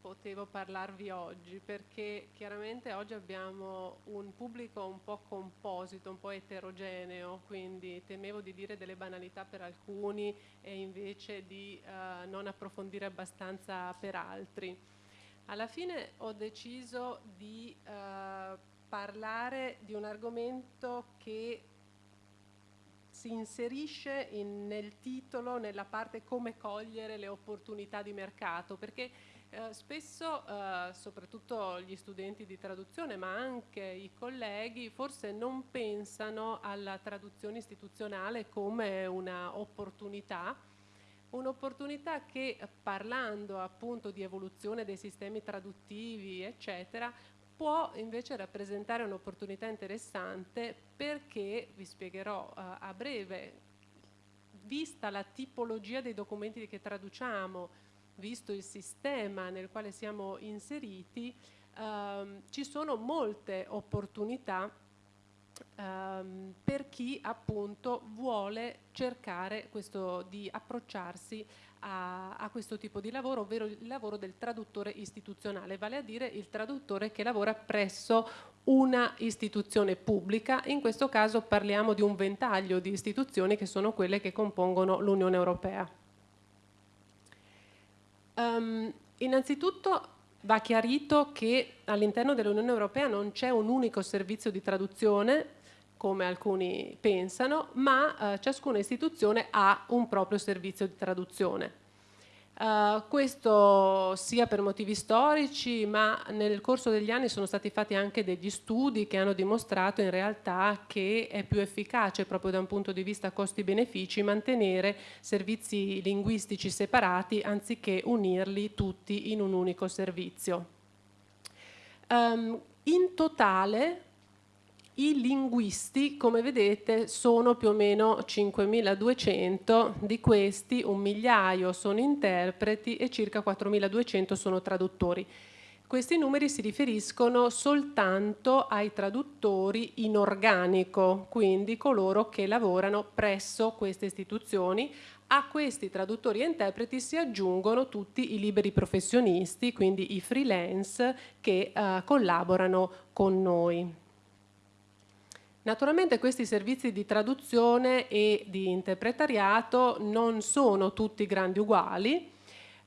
potevo parlarvi oggi, perché chiaramente oggi abbiamo un pubblico un po' composito, un po' eterogeneo, quindi temevo di dire delle banalità per alcuni e invece di uh, non approfondire abbastanza per altri. Alla fine ho deciso di uh, parlare di un argomento che si inserisce in, nel titolo, nella parte come cogliere le opportunità di mercato, perché eh, spesso, eh, soprattutto gli studenti di traduzione, ma anche i colleghi, forse non pensano alla traduzione istituzionale come un'opportunità, un'opportunità che parlando appunto di evoluzione dei sistemi traduttivi, eccetera, può invece rappresentare un'opportunità interessante perché, vi spiegherò uh, a breve, vista la tipologia dei documenti che traduciamo, visto il sistema nel quale siamo inseriti, uh, ci sono molte opportunità um, per chi appunto vuole cercare questo, di approcciarsi a, a, questo tipo di lavoro, ovvero il lavoro del traduttore istituzionale, vale a dire il traduttore che lavora presso una istituzione pubblica, in questo caso parliamo di un ventaglio di istituzioni che sono quelle che compongono l'Unione Europea. Um, innanzitutto va chiarito che all'interno dell'Unione Europea non c'è un unico servizio di traduzione, come alcuni pensano, ma eh, ciascuna istituzione ha un proprio servizio di traduzione. Uh, questo sia per motivi storici, ma nel corso degli anni sono stati fatti anche degli studi che hanno dimostrato in realtà che è più efficace proprio da un punto di vista costi-benefici mantenere servizi linguistici separati anziché unirli tutti in un unico servizio. Um, in totale i linguisti, come vedete, sono più o meno 5.200, di questi un migliaio sono interpreti e circa 4.200 sono traduttori. Questi numeri si riferiscono soltanto ai traduttori in organico, quindi coloro che lavorano presso queste istituzioni. A questi traduttori e interpreti si aggiungono tutti i liberi professionisti, quindi i freelance che eh, collaborano con noi. Naturalmente questi servizi di traduzione e di interpretariato non sono tutti grandi uguali.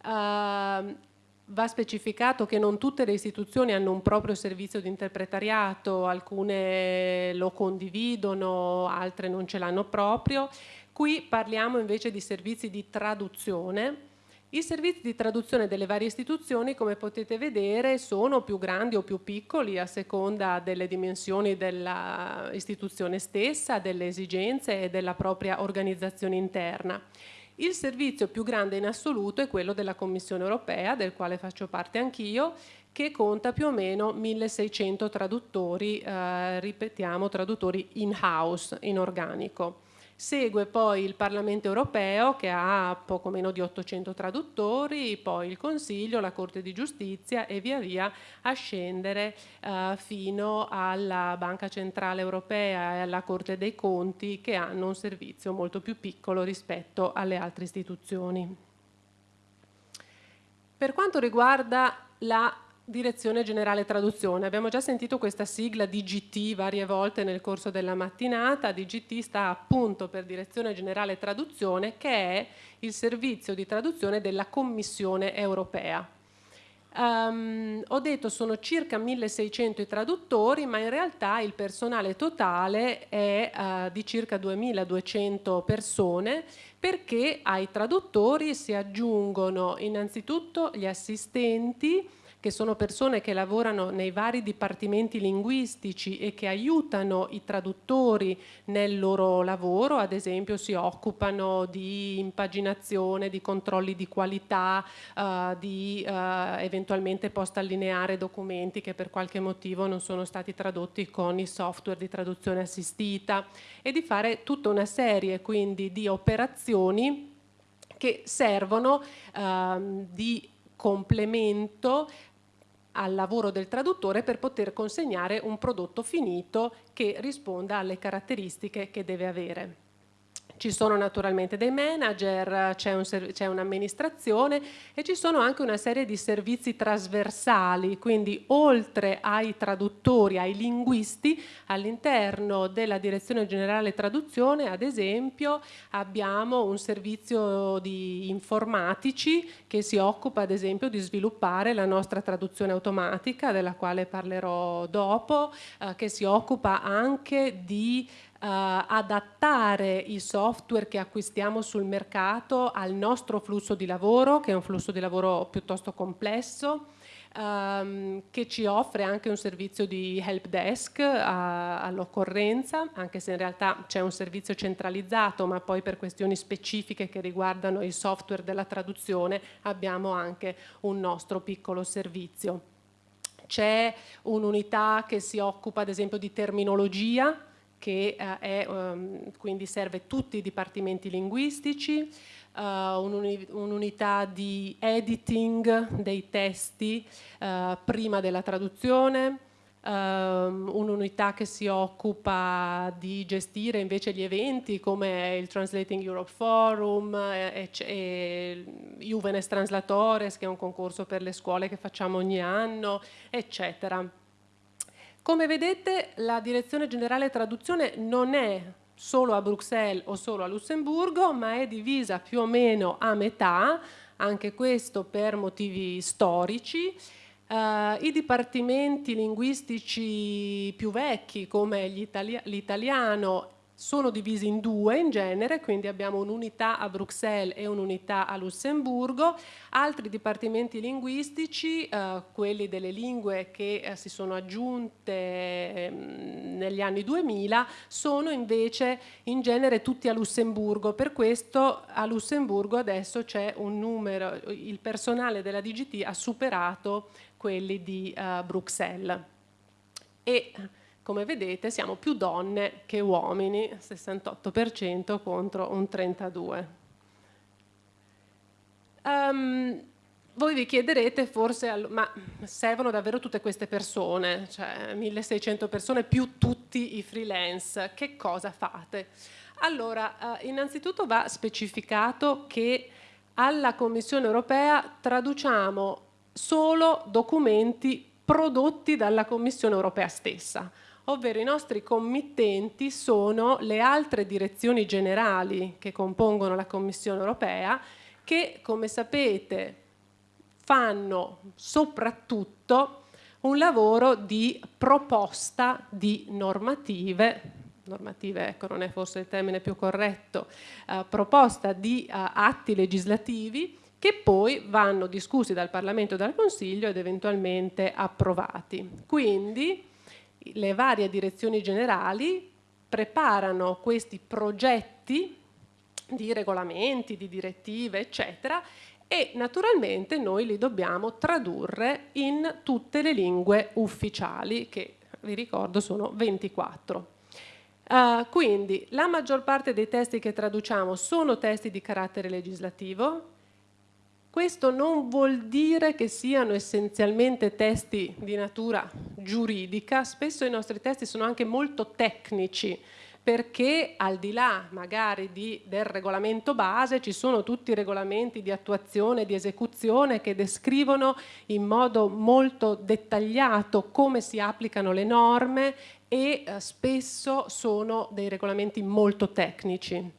Uh, va specificato che non tutte le istituzioni hanno un proprio servizio di interpretariato, alcune lo condividono, altre non ce l'hanno proprio. Qui parliamo invece di servizi di traduzione i servizi di traduzione delle varie istituzioni, come potete vedere, sono più grandi o più piccoli a seconda delle dimensioni dell'istituzione stessa, delle esigenze e della propria organizzazione interna. Il servizio più grande in assoluto è quello della Commissione europea, del quale faccio parte anch'io, che conta più o meno 1600 traduttori, eh, ripetiamo, traduttori in-house, in organico. Segue poi il Parlamento europeo che ha poco meno di 800 traduttori, poi il Consiglio, la Corte di Giustizia e via via a scendere eh, fino alla Banca Centrale Europea e alla Corte dei Conti che hanno un servizio molto più piccolo rispetto alle altre istituzioni. Per quanto riguarda la Direzione Generale Traduzione. Abbiamo già sentito questa sigla DGT varie volte nel corso della mattinata. DGT sta appunto per Direzione Generale Traduzione, che è il servizio di traduzione della Commissione europea. Um, ho detto sono circa 1600 i traduttori, ma in realtà il personale totale è uh, di circa 2200 persone perché ai traduttori si aggiungono innanzitutto gli assistenti, che sono persone che lavorano nei vari dipartimenti linguistici e che aiutano i traduttori nel loro lavoro, ad esempio si occupano di impaginazione, di controlli di qualità, uh, di uh, eventualmente post allineare documenti che per qualche motivo non sono stati tradotti con i software di traduzione assistita e di fare tutta una serie quindi di operazioni che servono uh, di complemento al lavoro del traduttore per poter consegnare un prodotto finito che risponda alle caratteristiche che deve avere. Ci sono naturalmente dei manager, c'è un'amministrazione e ci sono anche una serie di servizi trasversali, quindi oltre ai traduttori, ai linguisti, all'interno della Direzione Generale Traduzione, ad esempio, abbiamo un servizio di informatici che si occupa ad esempio di sviluppare la nostra traduzione automatica, della quale parlerò dopo, eh, che si occupa anche di adattare i software che acquistiamo sul mercato al nostro flusso di lavoro, che è un flusso di lavoro piuttosto complesso, um, che ci offre anche un servizio di help desk uh, all'occorrenza, anche se in realtà c'è un servizio centralizzato, ma poi per questioni specifiche che riguardano il software della traduzione abbiamo anche un nostro piccolo servizio. C'è un'unità che si occupa ad esempio di terminologia, che eh, è, um, quindi serve tutti i dipartimenti linguistici, uh, un'unità di editing dei testi uh, prima della traduzione, Um, un'unità che si occupa di gestire invece gli eventi come il Translating Europe Forum e, e Juvenes Translatores che è un concorso per le scuole che facciamo ogni anno eccetera come vedete la Direzione Generale Traduzione non è solo a Bruxelles o solo a Lussemburgo, ma è divisa più o meno a metà, anche questo per motivi storici. Uh, I dipartimenti linguistici più vecchi come l'italiano sono divisi in due in genere, quindi abbiamo un'unità a Bruxelles e un'unità a Lussemburgo. Altri dipartimenti linguistici, eh, quelli delle lingue che eh, si sono aggiunte eh, negli anni 2000, sono invece in genere tutti a Lussemburgo. Per questo a Lussemburgo adesso c'è un numero, il personale della DGT ha superato quelli di eh, Bruxelles. E come vedete siamo più donne che uomini, 68% contro un 32%. Um, ehm, voi vi chiederete forse, ma servono davvero tutte queste persone, cioè 1600 persone più tutti i freelance, che cosa fate? Allora, eh, innanzitutto va specificato che alla Commissione europea traduciamo solo documenti prodotti dalla Commissione europea stessa ovvero i nostri committenti sono le altre direzioni generali che compongono la Commissione europea che, come sapete, fanno soprattutto un lavoro di proposta di normative, normative ecco non è forse il termine più corretto, eh, proposta di eh, atti legislativi che poi vanno discussi dal Parlamento e dal Consiglio ed eventualmente approvati. Quindi le varie direzioni generali preparano questi progetti di regolamenti, di direttive, eccetera, e naturalmente noi li dobbiamo tradurre in tutte le lingue ufficiali, che vi ricordo sono 24. Uh, eh, quindi la maggior parte dei testi che traduciamo sono testi di carattere legislativo, questo non vuol dire che siano essenzialmente testi di natura giuridica, spesso i nostri testi sono anche molto tecnici, perché al di là magari di, del regolamento base ci sono tutti i regolamenti di attuazione e di esecuzione che descrivono in modo molto dettagliato come si applicano le norme e eh, spesso sono dei regolamenti molto tecnici.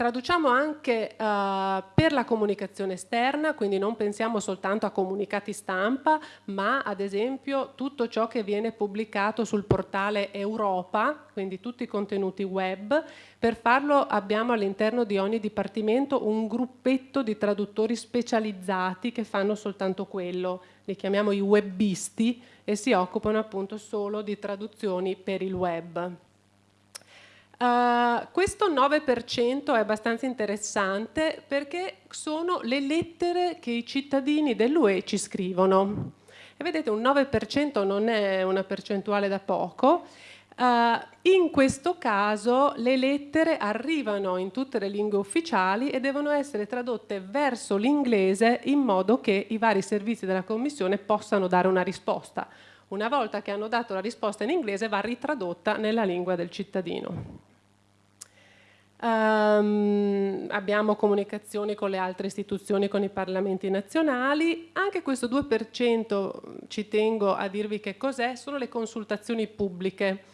Traduciamo anche uh, per la comunicazione esterna, quindi non pensiamo soltanto a comunicati stampa, ma ad esempio tutto ciò che viene pubblicato sul portale Europa, quindi tutti i contenuti web. Per farlo abbiamo all'interno di ogni dipartimento un gruppetto di traduttori specializzati che fanno soltanto quello, li chiamiamo i webbisti e si occupano appunto solo di traduzioni per il web. Uh, questo 9% è abbastanza interessante perché sono le lettere che i cittadini dell'UE ci scrivono. E vedete un 9% non è una percentuale da poco. Uh, in questo caso le lettere arrivano in tutte le lingue ufficiali e devono essere tradotte verso l'inglese in modo che i vari servizi della Commissione possano dare una risposta. Una volta che hanno dato la risposta in inglese va ritradotta nella lingua del cittadino. Um, abbiamo comunicazioni con le altre istituzioni, con i parlamenti nazionali. Anche questo 2% ci tengo a dirvi che cos'è, sono le consultazioni pubbliche.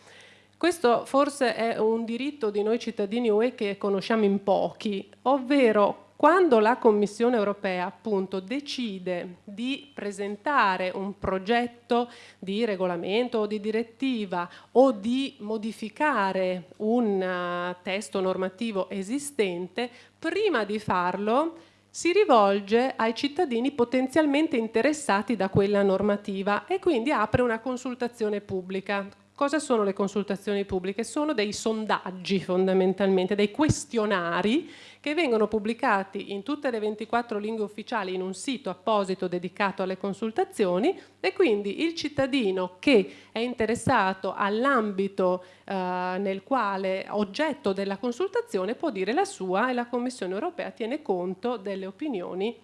Questo forse è un diritto di noi cittadini UE che conosciamo in pochi, ovvero quando la Commissione europea appunto decide di presentare un progetto di regolamento o di direttiva o di modificare un uh, testo normativo esistente, prima di farlo si rivolge ai cittadini potenzialmente interessati da quella normativa e quindi apre una consultazione pubblica Cosa sono le consultazioni pubbliche? Sono dei sondaggi fondamentalmente, dei questionari che vengono pubblicati in tutte le 24 lingue ufficiali in un sito apposito dedicato alle consultazioni e quindi il cittadino che è interessato all'ambito eh, nel quale oggetto della consultazione può dire la sua e la Commissione europea tiene conto delle opinioni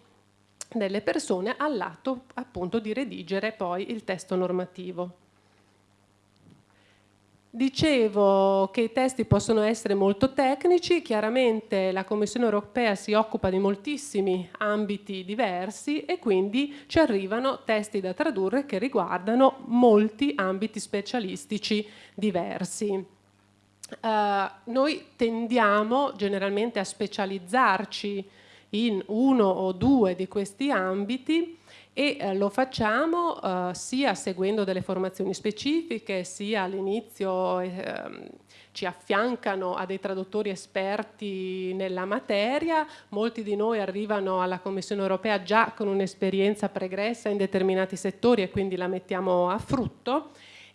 delle persone all'atto appunto di redigere poi il testo normativo. Dicevo che i testi possono essere molto tecnici, chiaramente la Commissione europea si occupa di moltissimi ambiti diversi e quindi ci arrivano testi da tradurre che riguardano molti ambiti specialistici diversi. Uh, noi tendiamo generalmente a specializzarci in uno o due di questi ambiti e eh, lo facciamo eh, sia seguendo delle formazioni specifiche, sia all'inizio eh, ci affiancano a dei traduttori esperti nella materia, molti di noi arrivano alla Commissione europea già con un'esperienza pregressa in determinati settori e quindi la mettiamo a frutto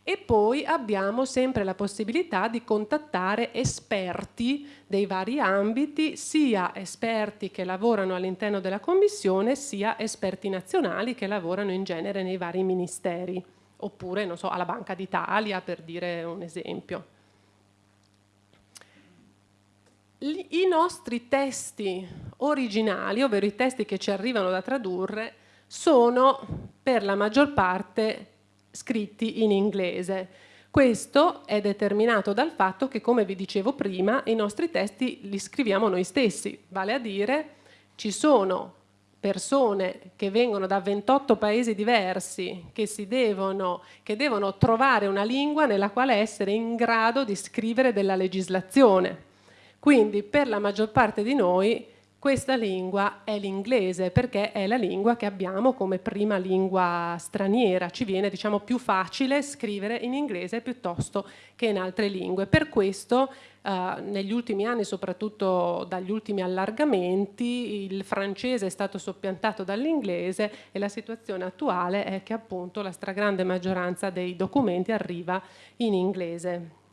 e poi abbiamo sempre la possibilità di contattare esperti dei vari ambiti, sia esperti che lavorano all'interno della Commissione, sia esperti nazionali che lavorano in genere nei vari ministeri, oppure non so, alla Banca d'Italia per dire un esempio. I nostri testi originali, ovvero i testi che ci arrivano da tradurre, sono per la maggior parte scritti in inglese. Questo è determinato dal fatto che, come vi dicevo prima, i nostri testi li scriviamo noi stessi, vale a dire ci sono persone che vengono da 28 paesi diversi che, devono, che devono trovare una lingua nella quale essere in grado di scrivere della legislazione. Quindi per la maggior parte di noi questa lingua è l'inglese perché è la lingua che abbiamo come prima lingua straniera, ci viene diciamo più facile scrivere in inglese piuttosto che in altre lingue. Per questo eh, negli ultimi anni, soprattutto dagli ultimi allargamenti, il francese è stato soppiantato dall'inglese e la situazione attuale è che appunto la stragrande maggioranza dei documenti arriva in inglese.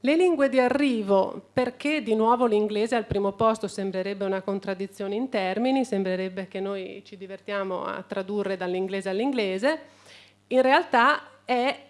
Le lingue di arrivo, perché di nuovo l'inglese al primo posto sembrerebbe una contraddizione in termini, sembrerebbe che noi ci divertiamo a tradurre dall'inglese all'inglese, in realtà è,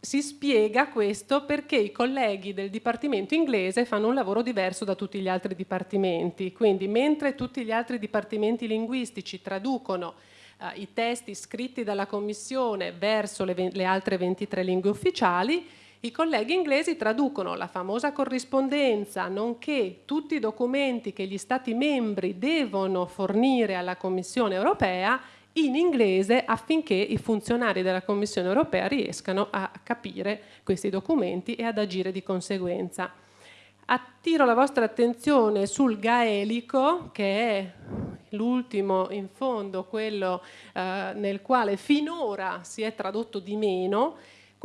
si spiega questo perché i colleghi del dipartimento inglese fanno un lavoro diverso da tutti gli altri dipartimenti, quindi mentre tutti gli altri dipartimenti linguistici traducono eh, i testi scritti dalla Commissione verso le, le altre 23 lingue ufficiali, i colleghi inglesi traducono la famosa corrispondenza, nonché tutti i documenti che gli Stati membri devono fornire alla Commissione europea in inglese affinché i funzionari della Commissione europea riescano a capire questi documenti e ad agire di conseguenza. Attiro la vostra attenzione sul gaelico, che è l'ultimo in fondo, quello eh, nel quale finora si è tradotto di meno,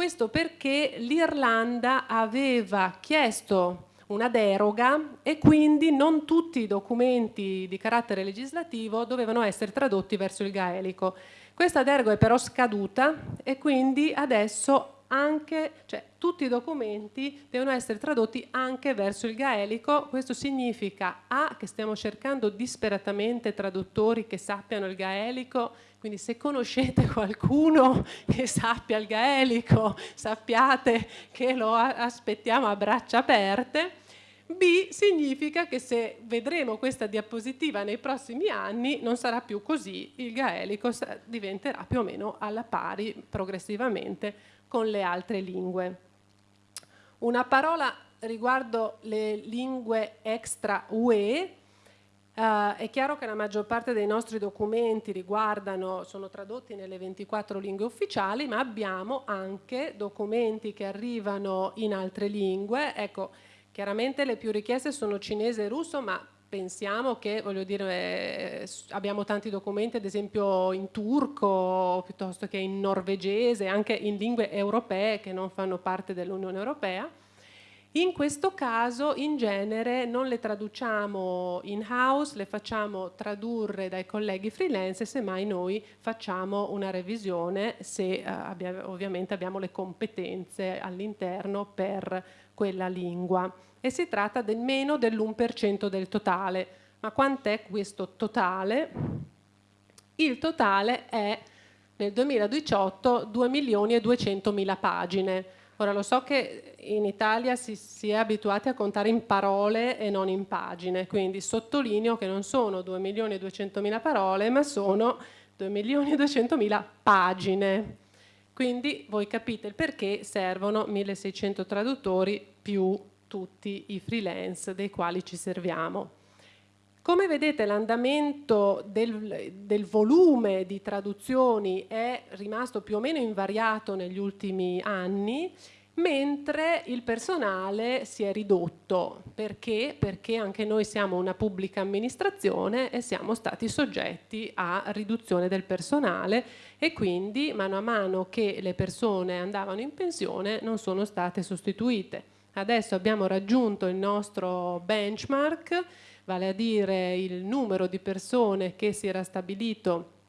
questo perché l'Irlanda aveva chiesto una deroga e quindi non tutti i documenti di carattere legislativo dovevano essere tradotti verso il gaelico. Questa deroga è però scaduta e quindi adesso anche, cioè, tutti i documenti devono essere tradotti anche verso il gaelico. Questo significa A, che stiamo cercando disperatamente traduttori che sappiano il gaelico, quindi se conoscete qualcuno che sappia il gaelico, sappiate che lo aspettiamo a braccia aperte. B significa che se vedremo questa diapositiva nei prossimi anni non sarà più così, il gaelico diventerà più o meno alla pari progressivamente con le altre lingue. Una parola riguardo le lingue extra UE. Uh, è chiaro che la maggior parte dei nostri documenti riguardano, sono tradotti nelle 24 lingue ufficiali, ma abbiamo anche documenti che arrivano in altre lingue. Ecco, chiaramente le più richieste sono cinese e russo, ma pensiamo che, voglio dire, abbiamo tanti documenti ad esempio in turco piuttosto che in norvegese, anche in lingue europee che non fanno parte dell'Unione Europea. In questo caso in genere non le traduciamo in house, le facciamo tradurre dai colleghi freelance semmai noi facciamo una revisione se eh, abbia, ovviamente abbiamo le competenze all'interno per quella lingua e si tratta del meno dell'1% del totale. Ma quant'è questo totale? Il totale è nel 2018 2 milioni e 200 mila pagine. Ora lo so che in Italia si, si, è abituati a contare in parole e non in pagine, quindi sottolineo che non sono 2 milioni e 200 mila parole, ma sono 2 milioni e 200 mila pagine. Quindi voi capite il perché servono 1600 traduttori più tutti i freelance dei quali ci serviamo. Come vedete l'andamento del, del, volume di traduzioni è rimasto più o meno invariato negli ultimi anni mentre il personale si è ridotto. Perché? Perché anche noi siamo una pubblica amministrazione e siamo stati soggetti a riduzione del personale e quindi mano a mano che le persone andavano in pensione non sono state sostituite. Adesso abbiamo raggiunto il nostro benchmark, vale a dire il numero di persone che si era stabilito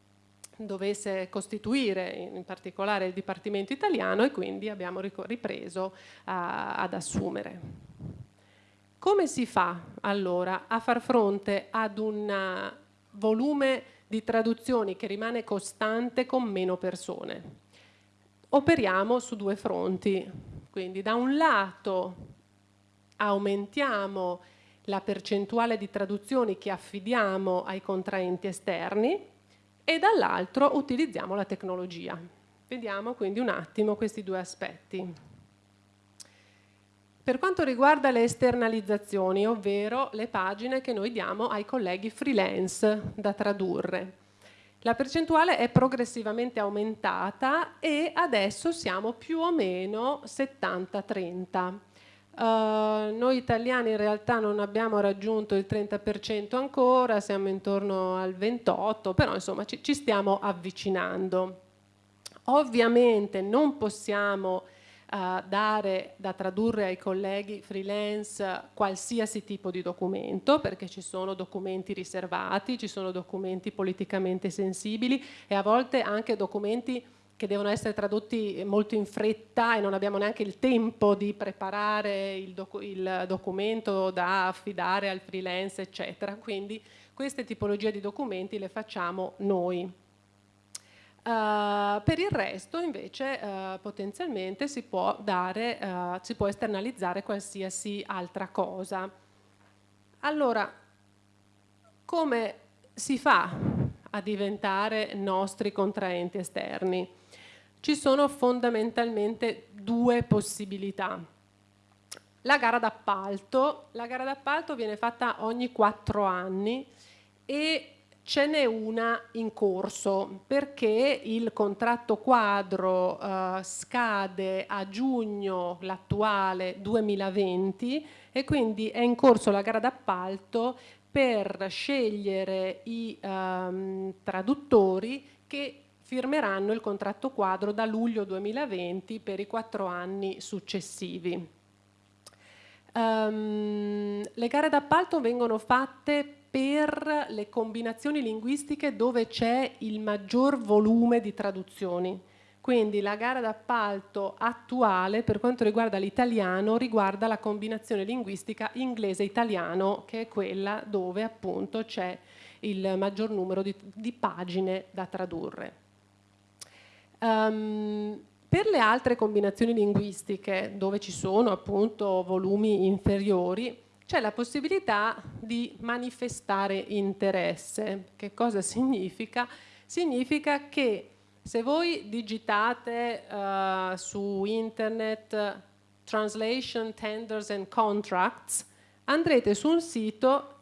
dovesse costituire in particolare il Dipartimento italiano e quindi abbiamo ripreso a, ad assumere. Come si fa allora a far fronte ad un volume di traduzioni che rimane costante con meno persone? Operiamo su due fronti, quindi da un lato aumentiamo la percentuale di traduzioni che affidiamo ai contraenti esterni, e dall'altro utilizziamo la tecnologia. Vediamo quindi un attimo questi due aspetti. Per quanto riguarda le esternalizzazioni, ovvero le pagine che noi diamo ai colleghi freelance da tradurre, la percentuale è progressivamente aumentata e adesso siamo più o meno 70-30. Uh, noi italiani in realtà non abbiamo raggiunto il 30% ancora, siamo intorno al 28%, però insomma ci, ci stiamo avvicinando. Ovviamente non possiamo uh, dare da tradurre ai colleghi freelance qualsiasi tipo di documento, perché ci sono documenti riservati, ci sono documenti politicamente sensibili e a volte anche documenti che devono essere tradotti molto in fretta e non abbiamo neanche il tempo di preparare il, docu il documento da affidare al freelance, eccetera. Quindi queste tipologie di documenti le facciamo noi. Uh, per il resto invece uh, potenzialmente si può, dare, uh, si può esternalizzare qualsiasi altra cosa. Allora, come si fa a diventare nostri contraenti esterni? Ci sono fondamentalmente due possibilità. La gara d'appalto, la gara d'appalto viene fatta ogni quattro anni e ce n'è una in corso perché il contratto quadro eh, scade a giugno l'attuale 2020 e quindi è in corso la gara d'appalto per scegliere i ehm, traduttori che firmeranno il contratto quadro da luglio 2020 per i quattro anni successivi. Um, le gare d'appalto vengono fatte per le combinazioni linguistiche dove c'è il maggior volume di traduzioni. Quindi la gara d'appalto attuale per quanto riguarda l'italiano riguarda la combinazione linguistica inglese-italiano che è quella dove appunto c'è il maggior numero di, di pagine da tradurre. Um, per le altre combinazioni linguistiche, dove ci sono appunto volumi inferiori, c'è la possibilità di manifestare interesse. Che cosa significa? Significa che se voi digitate uh, su internet translation, tenders and contracts, andrete su un sito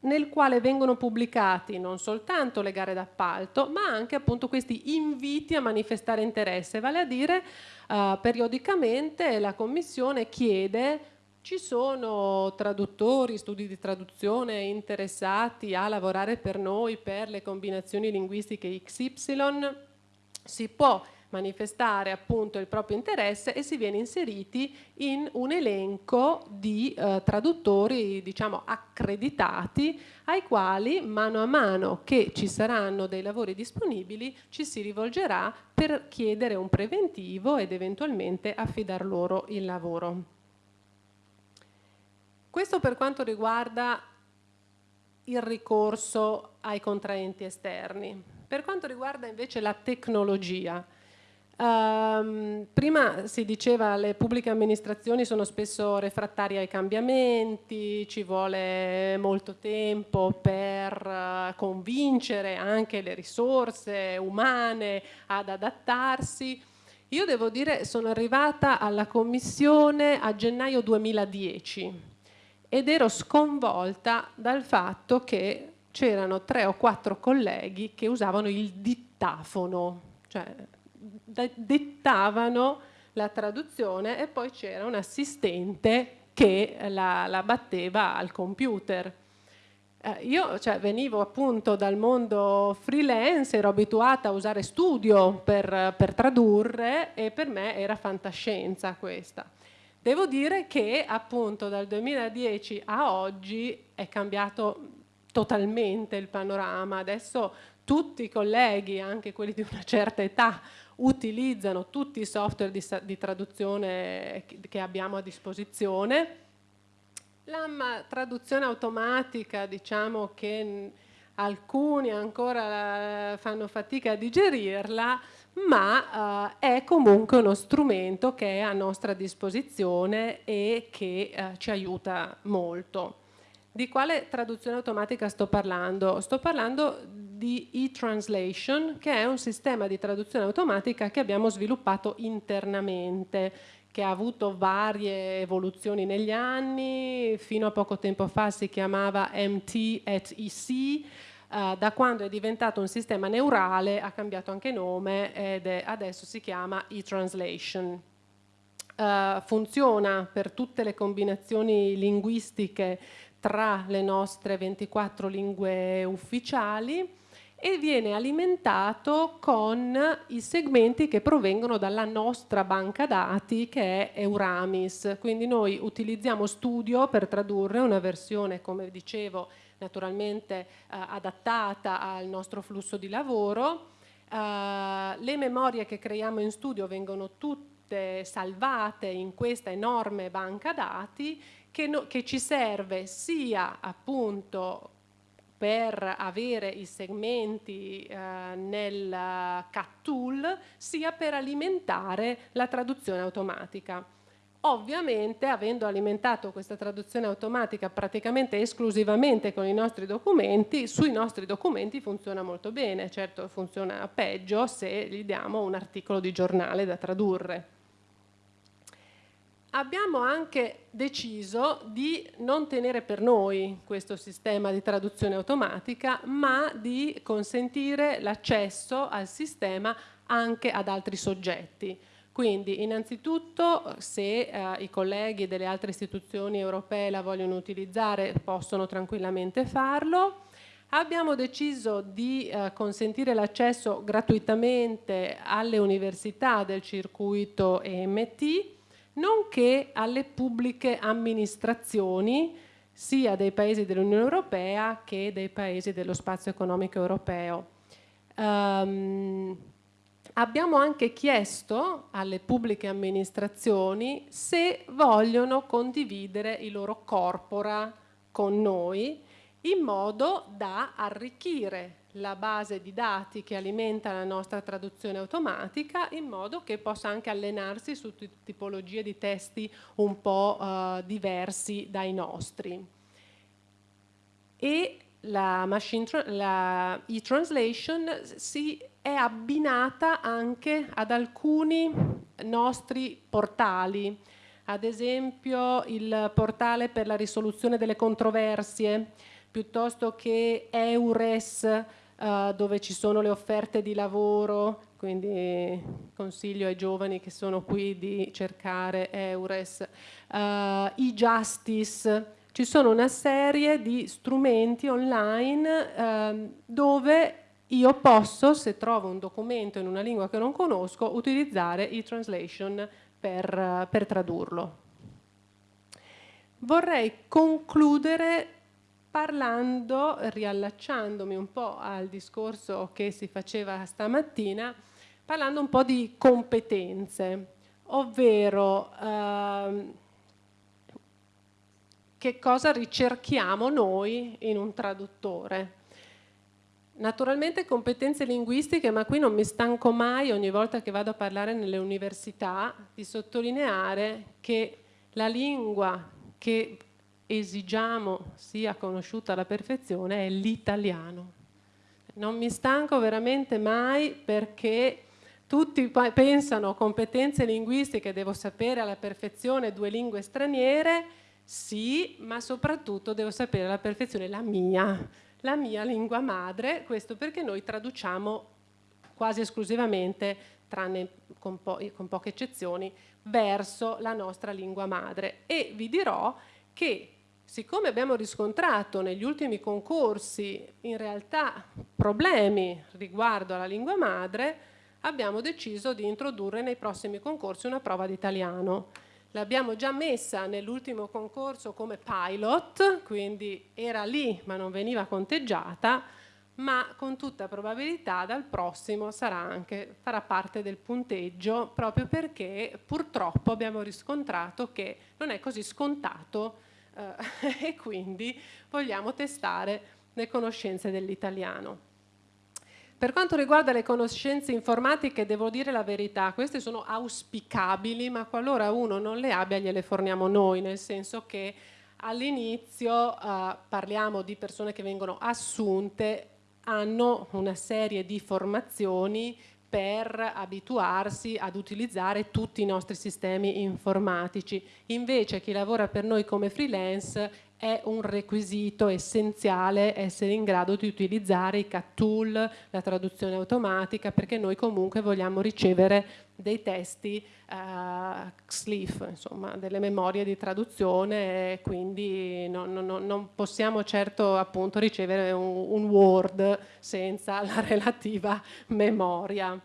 nel quale vengono pubblicati non soltanto le gare d'appalto, ma anche appunto questi inviti a manifestare interesse, vale a dire uh, periodicamente la Commissione chiede ci sono traduttori, studi di traduzione interessati a lavorare per noi per le combinazioni linguistiche XY, si può manifestare appunto il proprio interesse e si viene inseriti in un elenco di eh, traduttori diciamo accreditati ai quali mano a mano che ci saranno dei lavori disponibili ci si rivolgerà per chiedere un preventivo ed eventualmente affidar loro il lavoro. Questo per quanto riguarda il ricorso ai contraenti esterni. Per quanto riguarda invece la tecnologia, Um, prima si diceva che le pubbliche amministrazioni sono spesso refrattarie ai cambiamenti, ci vuole molto tempo per uh, convincere anche le risorse umane ad adattarsi. Io devo dire sono arrivata alla commissione a gennaio 2010 ed ero sconvolta dal fatto che c'erano tre o quattro colleghi che usavano il dittafono, cioè dettavano la traduzione e poi c'era un assistente che la, la batteva al computer. Eh, io cioè, venivo appunto dal mondo freelance, ero abituata a usare studio per, per tradurre e per me era fantascienza questa. Devo dire che appunto dal 2010 a oggi è cambiato totalmente il panorama. Adesso tutti i colleghi, anche quelli di una certa età, utilizzano tutti i software di, di traduzione che abbiamo a disposizione. La traduzione automatica, diciamo che alcuni ancora fanno fatica a digerirla, ma eh, è comunque uno strumento che è a nostra disposizione e che eh, ci aiuta molto. Di quale traduzione automatica sto parlando? Sto parlando di e-translation, che è un sistema di traduzione automatica che abbiamo sviluppato internamente, che ha avuto varie evoluzioni negli anni, fino a poco tempo fa si chiamava MT at EC, Uh, da quando è diventato un sistema neurale ha cambiato anche nome ed è, adesso si chiama e-translation. Uh, funziona per tutte le combinazioni linguistiche tra le nostre 24 lingue ufficiali e viene alimentato con i segmenti che provengono dalla nostra banca dati che è Euramis. Quindi noi utilizziamo Studio per tradurre una versione, come dicevo, naturalmente eh, adattata al nostro flusso di lavoro. Eh, le memorie che creiamo in studio vengono tutte salvate in questa enorme banca dati che, no, che ci serve sia appunto per avere i segmenti eh, nel CAT tool sia per alimentare la traduzione automatica. Ovviamente, avendo alimentato questa traduzione automatica praticamente esclusivamente con i nostri documenti, sui nostri documenti funziona molto bene, certo funziona peggio se gli diamo un articolo di giornale da tradurre. Abbiamo anche deciso di non tenere per noi questo sistema di traduzione automatica, ma di consentire l'accesso al sistema anche ad altri soggetti. Quindi innanzitutto se eh, i colleghi delle altre istituzioni europee la vogliono utilizzare possono tranquillamente farlo. Abbiamo deciso di eh, consentire l'accesso gratuitamente alle università del circuito EMT, nonché alle pubbliche amministrazioni sia dei paesi dell'Unione Europea che dei paesi dello spazio economico europeo. Um, abbiamo anche chiesto alle pubbliche amministrazioni se vogliono condividere i loro corpora con noi in modo da arricchire la base di dati che alimenta la nostra traduzione automatica in modo che possa anche allenarsi su tipologie di testi un po' uh, diversi dai nostri. E la, la e-translation si è abbinata anche ad alcuni nostri portali, ad esempio il portale per la risoluzione delle controversie, piuttosto che EURES, eh, dove ci sono le offerte di lavoro, quindi consiglio ai giovani che sono qui di cercare EURES, eh, e-Justice, ci sono una serie di strumenti online eh, dove io posso, se trovo un documento in una lingua che non conosco, utilizzare e-translation per, per tradurlo. Vorrei concludere parlando, riallacciandomi un po' al discorso che si faceva stamattina, parlando un po' di competenze, ovvero ehm, che cosa ricerchiamo noi in un traduttore. Naturalmente competenze linguistiche, ma qui non mi stanco mai ogni volta che vado a parlare nelle università di sottolineare che la lingua che esigiamo sia conosciuta alla perfezione è l'italiano. Non mi stanco veramente mai perché tutti pensano competenze linguistiche, devo sapere alla perfezione due lingue straniere, sì, ma soprattutto devo sapere alla perfezione la mia, la mia lingua madre, questo perché noi traduciamo quasi esclusivamente tranne con, po con poche eccezioni, verso la nostra lingua madre. E vi dirò che siccome abbiamo riscontrato negli ultimi concorsi in realtà problemi riguardo alla lingua madre, abbiamo deciso di introdurre nei prossimi concorsi una prova di italiano. L'abbiamo già messa nell'ultimo concorso come pilot, quindi era lì ma non veniva conteggiata, ma con tutta probabilità dal prossimo anche, farà parte del punteggio proprio perché purtroppo abbiamo riscontrato che non è così scontato eh, e quindi vogliamo testare le conoscenze dell'italiano. Per quanto riguarda le conoscenze informatiche, devo dire la verità, queste sono auspicabili, ma qualora uno non le abbia gliele forniamo noi, nel senso che all'inizio eh, parliamo di persone che vengono assunte hanno una serie di formazioni per abituarsi ad utilizzare tutti i nostri sistemi informatici. Invece chi lavora per noi come freelance è un requisito essenziale essere in grado di utilizzare i cat tool, la traduzione automatica, perché noi comunque vogliamo ricevere dei testi uh, XLIF, insomma, delle memorie di traduzione quindi non, non, non possiamo certo appunto ricevere un, un Word senza la relativa memoria.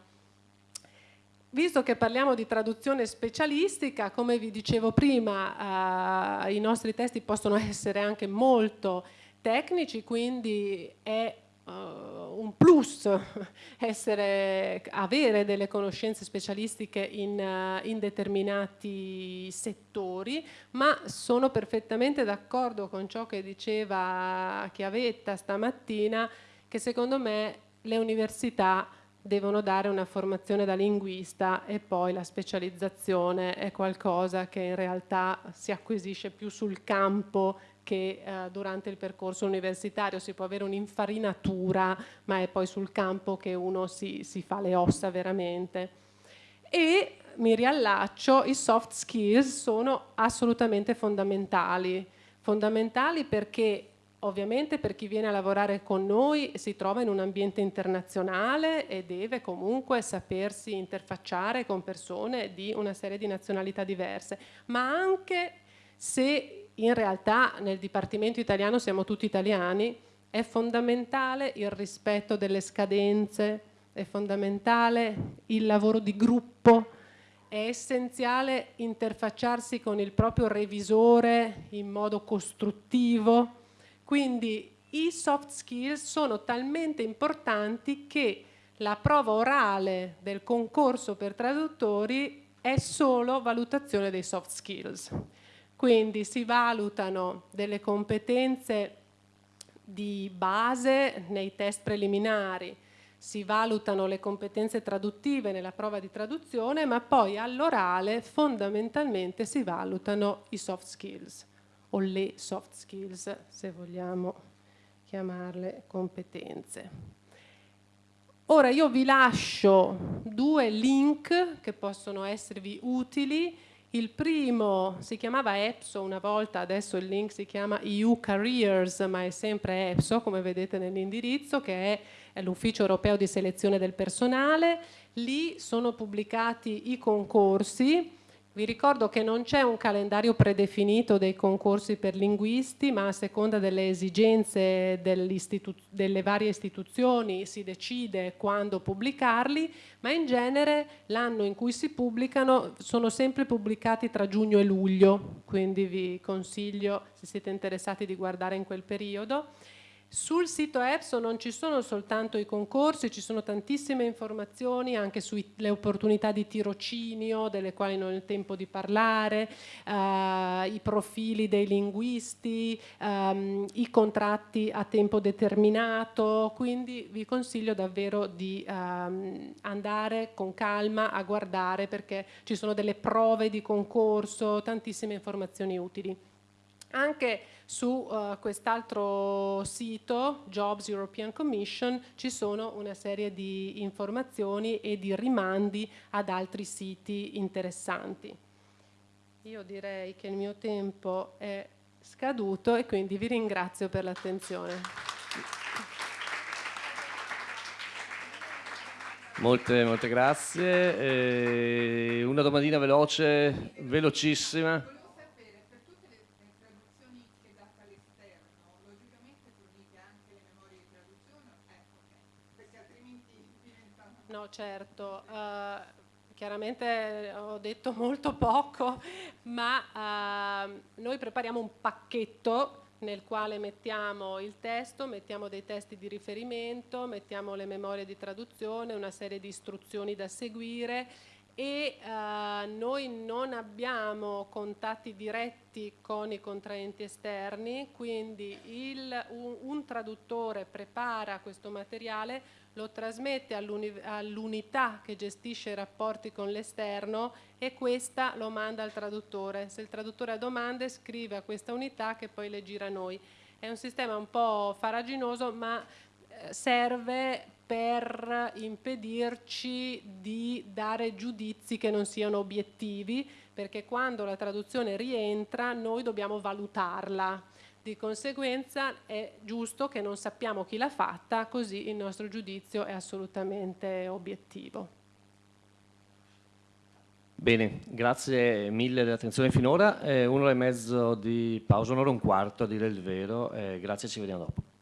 Visto che parliamo di traduzione specialistica, come vi dicevo prima, eh, i nostri testi possono essere anche molto tecnici, quindi è uh, un plus essere, avere delle conoscenze specialistiche in, uh, in, determinati settori, ma sono perfettamente d'accordo con ciò che diceva Chiavetta stamattina, che secondo me le università devono dare una formazione da linguista e poi la specializzazione è qualcosa che in realtà si acquisisce più sul campo che eh, durante il percorso universitario. Si può avere un'infarinatura ma è poi sul campo che uno si, si fa le ossa veramente. E mi riallaccio, i soft skills sono assolutamente fondamentali. Fondamentali perché Ovviamente per chi viene a lavorare con noi si trova in un ambiente internazionale e deve comunque sapersi interfacciare con persone di una serie di nazionalità diverse, ma anche se in realtà nel Dipartimento italiano siamo tutti italiani, è fondamentale il rispetto delle scadenze, è fondamentale il lavoro di gruppo, è essenziale interfacciarsi con il proprio revisore in modo costruttivo, quindi i soft skills sono talmente importanti che la prova orale del concorso per traduttori è solo valutazione dei soft skills. Quindi si valutano delle competenze di base nei test preliminari, si valutano le competenze traduttive nella prova di traduzione, ma poi all'orale fondamentalmente si valutano i soft skills o le soft skills, se vogliamo chiamarle competenze. Ora io vi lascio due link che possono esservi utili. Il primo si chiamava EPSO una volta, adesso il link si chiama EU Careers, ma è sempre EPSO, come vedete nell'indirizzo, che è l'Ufficio Europeo di Selezione del Personale. Lì sono pubblicati i concorsi vi ricordo che non c'è un calendario predefinito dei concorsi per linguisti, ma a seconda delle esigenze delle varie istituzioni si decide quando pubblicarli, ma in genere l'anno in cui si pubblicano sono sempre pubblicati tra giugno e luglio, quindi vi consiglio, se siete interessati, di guardare in quel periodo. Sul sito EPSO non ci sono soltanto i concorsi, ci sono tantissime informazioni anche sulle opportunità di tirocinio, delle quali non ho il tempo di parlare, eh, i profili dei linguisti, ehm, i contratti a tempo determinato, quindi vi consiglio davvero di ehm, andare con calma a guardare perché ci sono delle prove di concorso, tantissime informazioni utili. Anche su uh, quest'altro sito, Jobs European Commission, ci sono una serie di informazioni e di rimandi ad altri siti interessanti. Io direi che il mio tempo è scaduto e quindi vi ringrazio per l'attenzione. Molte, molte grazie. Eh, una domandina veloce, velocissima. Volevo sapere, per tutte le traduzioni che date all'esterno, logicamente fornite anche le memorie di traduzione? Eh, perché altrimenti diventano... No, certo. Uh, chiaramente ho detto molto poco, ma uh, noi prepariamo un pacchetto nel quale mettiamo il testo, mettiamo dei testi di riferimento, mettiamo le memorie di traduzione, una serie di istruzioni da seguire e uh, noi non abbiamo contatti diretti con i contraenti esterni, quindi il, un, un traduttore prepara questo materiale lo trasmette all'unità che gestisce i rapporti con l'esterno e questa lo manda al traduttore. Se il traduttore ha domande scrive a questa unità che poi le gira a noi. È un sistema un po' faraginoso ma eh, serve per impedirci di dare giudizi che non siano obiettivi perché quando la traduzione rientra noi dobbiamo valutarla di conseguenza è giusto che non sappiamo chi l'ha fatta, così il nostro giudizio è assolutamente obiettivo. Bene, grazie mille dell'attenzione finora. Eh, un'ora e mezzo di pausa, un'ora e un quarto a dire il vero. Eh, grazie, ci vediamo dopo.